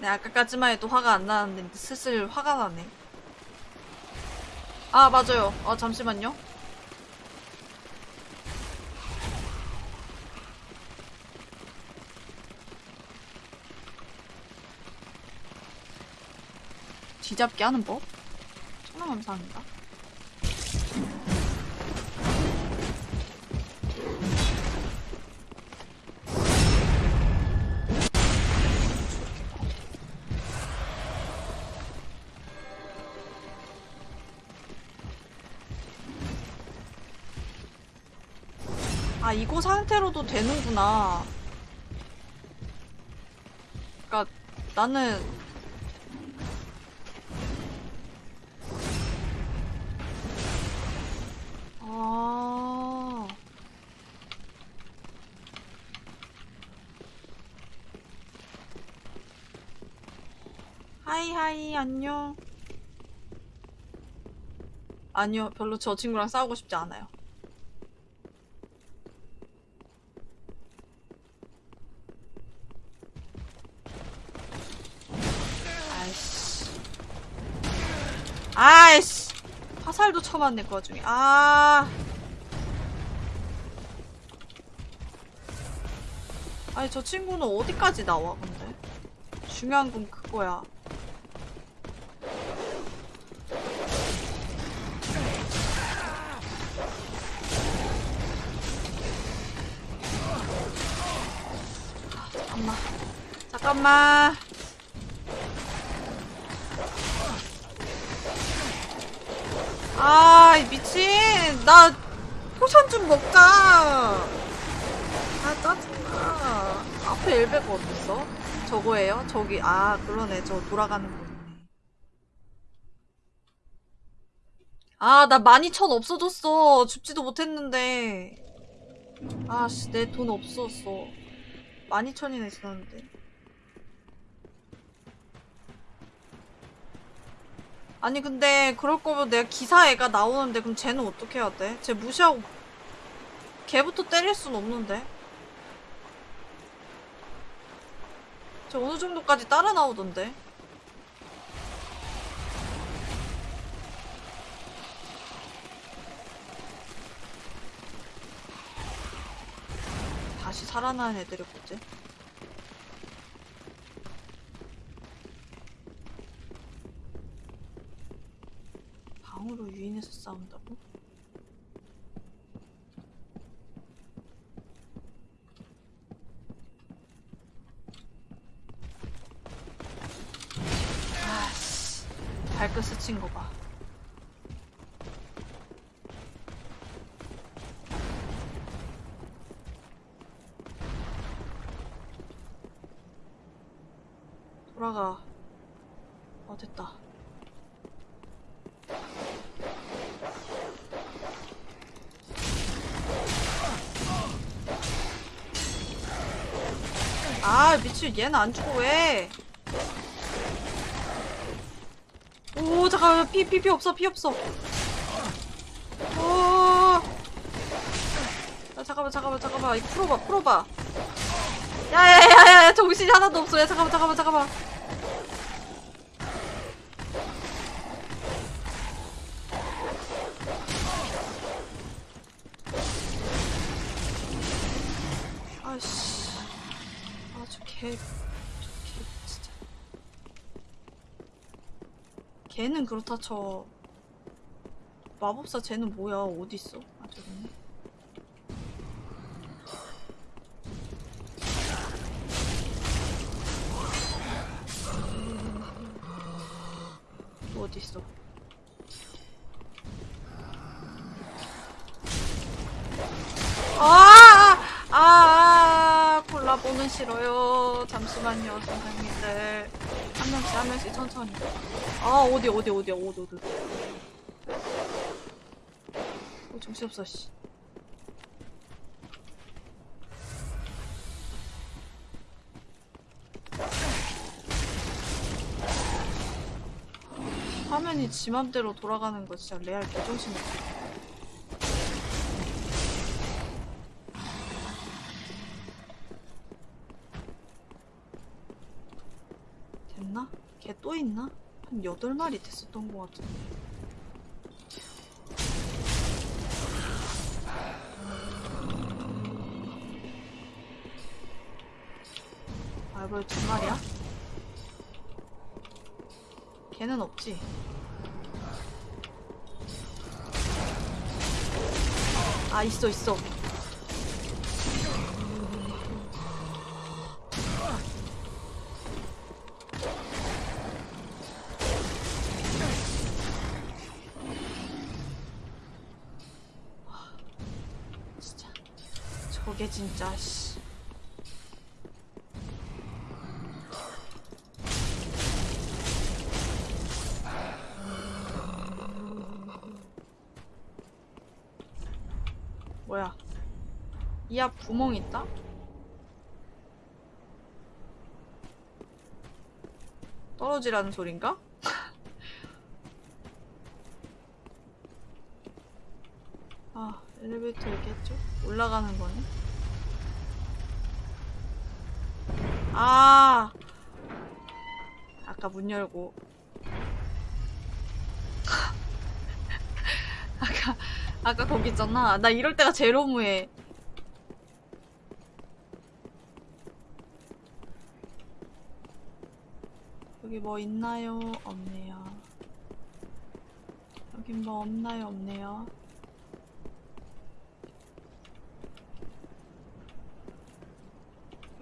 네, 아까까지만 해도 화가 안 나는데 슬슬 화가 나네. 아, 맞아요. 아, 잠시만요. 뒤잡기 하는 법? 천원 감사합니다. 상태로도 되는구나. 그니까, 나는, 아. 하이 하이, 안녕. 아니요, 별로 저 친구랑 싸우고 싶지 않아요. 쳐봤네 그 와중에. 아. 아니 저 친구는 어디까지 나와 근데? 중요한 건 그거야. 잠깐만. 잠깐만 아, 이 미친. 나 potion 좀 먹자. 아, 짜증나. 앞에 엘베가 어딨어? 저거예요? 저기, 아, 그러네. 저 돌아가는 거네. 아, 나 12,000 없어졌어. 줍지도 못했는데. 아씨, 내 돈 없었어. 12,000이나 있었는데. 아니, 근데, 그럴 거면 내가 기사 애가 나오는데, 그럼 쟤는 어떻게 해야 돼? 쟤 무시하고, 걔부터 때릴 순 없는데? 쟤 어느 정도까지 따라 나오던데? 다시 살아나는 애들이 뭐지? 유인해서 싸운다고? 발끝 스친 거 봐. 돌아가. 어, 됐다. 아, 미친, 얘는 안 죽어, 왜? 오, 잠깐만, 피, 피, 피 없어, 피 없어. 오. 야, 잠깐만, 잠깐만, 잠깐만. 이거 풀어봐, 풀어봐. 야야야야 정신이 하나도 없어 야 잠깐만 잠깐만 잠깐만 아씨 아저개저개 진짜 걔는 그렇다 쳐. 마법사 쟤는 뭐야? 있네 또 어딨어? 아, 아, 아, 콜라보는 싫어요. 잠시만요, 선생님들. 한 명씩, 한 명씩 천천히. 아, 어디, 어디, 어디, 어디, 어디. 어, 정신 없어, 씨. 화면이 지 맘대로 돌아가는 거 진짜 레알 개정신 없어. 됐나? 걔 또 있나? 한 8마리 됐었던 것 같은데. 두 마리야? 걔는 없지. 아, 있어, 있어. 와, 진짜. 저게 진짜, 씨. 뭐야? 이 앞 구멍 있다? 떨어지라는 소린가? 아, 엘리베이터 있겠죠? 올라가는 거네. 아! 아까 문 열고. 아까, 아까 거기 있잖아. 나 이럴 때가 제일 허무해. 뭐 있나요? 없네요. 여긴 뭐 없나요? 없네요.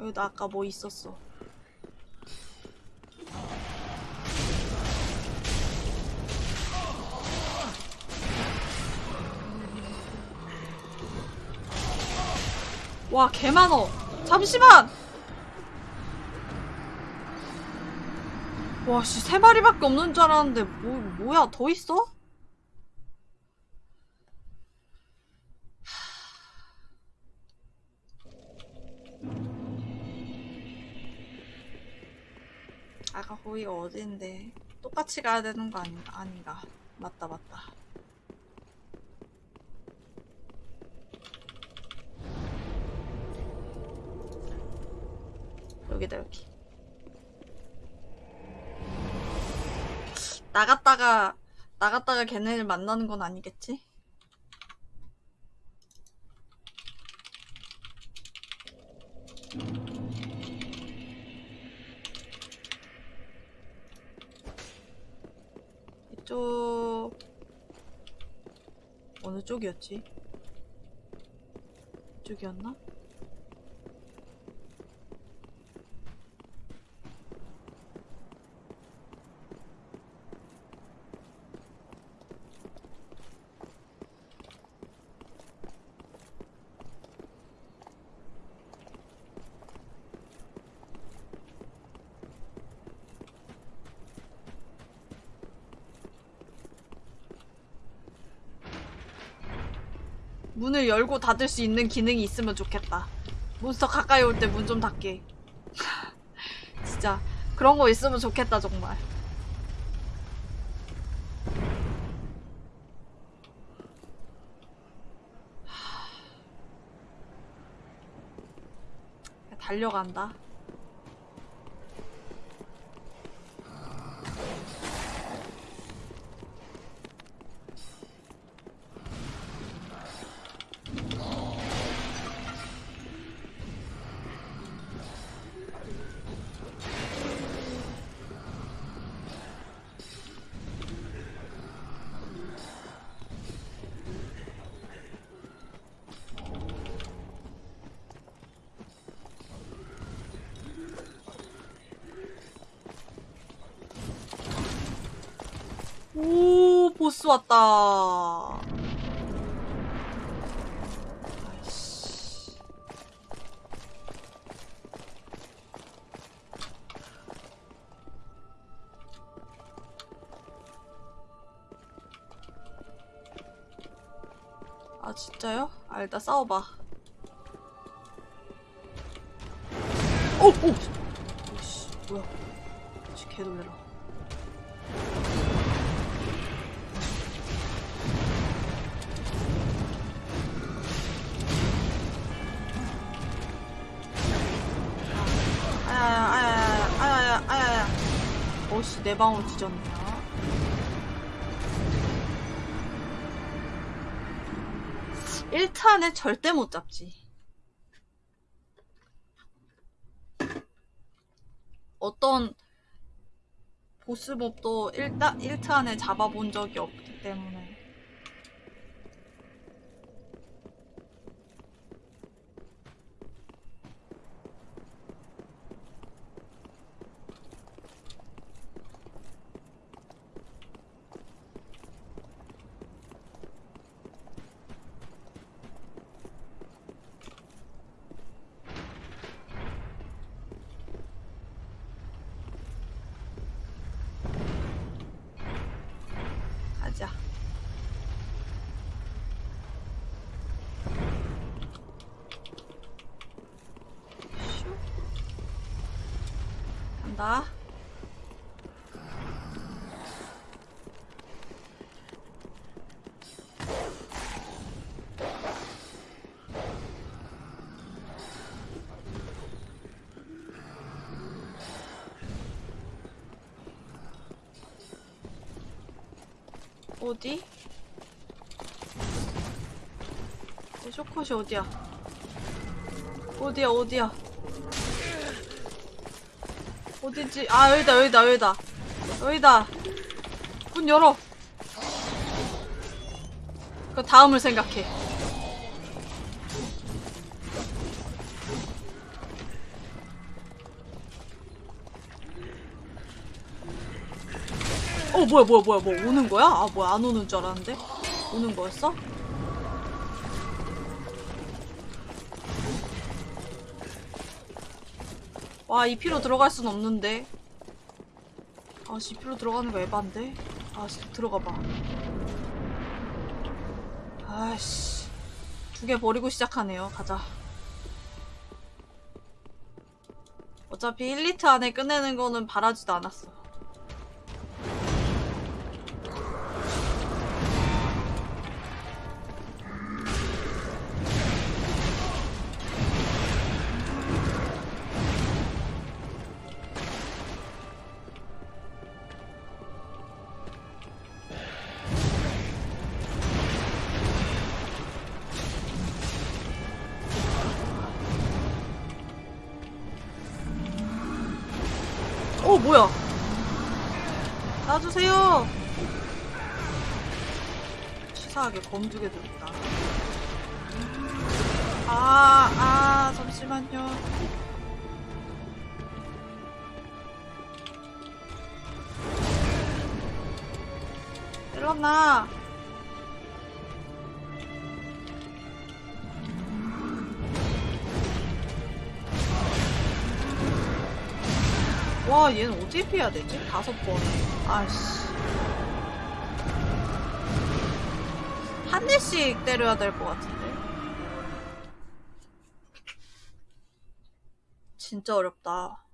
여기다 아까 뭐 있었어. 와, 개 많어. 잠시만! 와, 씨, 세 마리밖에 없는 줄 알았는데, 뭐, 뭐야, 더 있어? 아까 거기가 어딘데 똑같이 가야 되는 거 아닌가? 아닌가? 맞다 맞다 여기다 여기 나갔다가 나갔다가 걔네를 만나는 건 아니겠지? 이쪽 어느 쪽이었지? 이쪽이었나? 문을 열고 닫을 수 있는 기능이 있으면 좋겠다. 몬스터 가까이 올 때 문 좀 닫게. 진짜 그런 거 있으면 좋겠다 정말. 달려간다. 오, 보스 왔다. 아, 진짜요? 아, 일단 싸워봐. 오! 오! 내 방울 뒤졌네요. 1탄에 절대 못 잡지. 어떤 보스몹도 1타, 1탄에 잡아본 적이 없기 때문에 가자. 슉. 간다. 어디? 내 쇼컷이 어디야? 어디야 어디야? 어딨지? 아 여기다 여기다 여기다 여기다 문 열어 그 다음을 생각해 어 뭐야 뭐야 뭐야 뭐 오는 거야? 아 뭐야 안 오는 줄 알았는데 오는 거였어? 와 이 피로 들어갈 순 없는데. 아씨 이 피로 들어가는 거 에반데? 아 씨 들어가봐. 아씨. 두 개 버리고 시작하네요. 가자. 어차피 1리트 안에 끝내는 거는 바라지도 않았어 어 해야 되지? 다섯 번. 아씨. 한 대씩 때려야 될 것 같은데. 진짜 어렵다.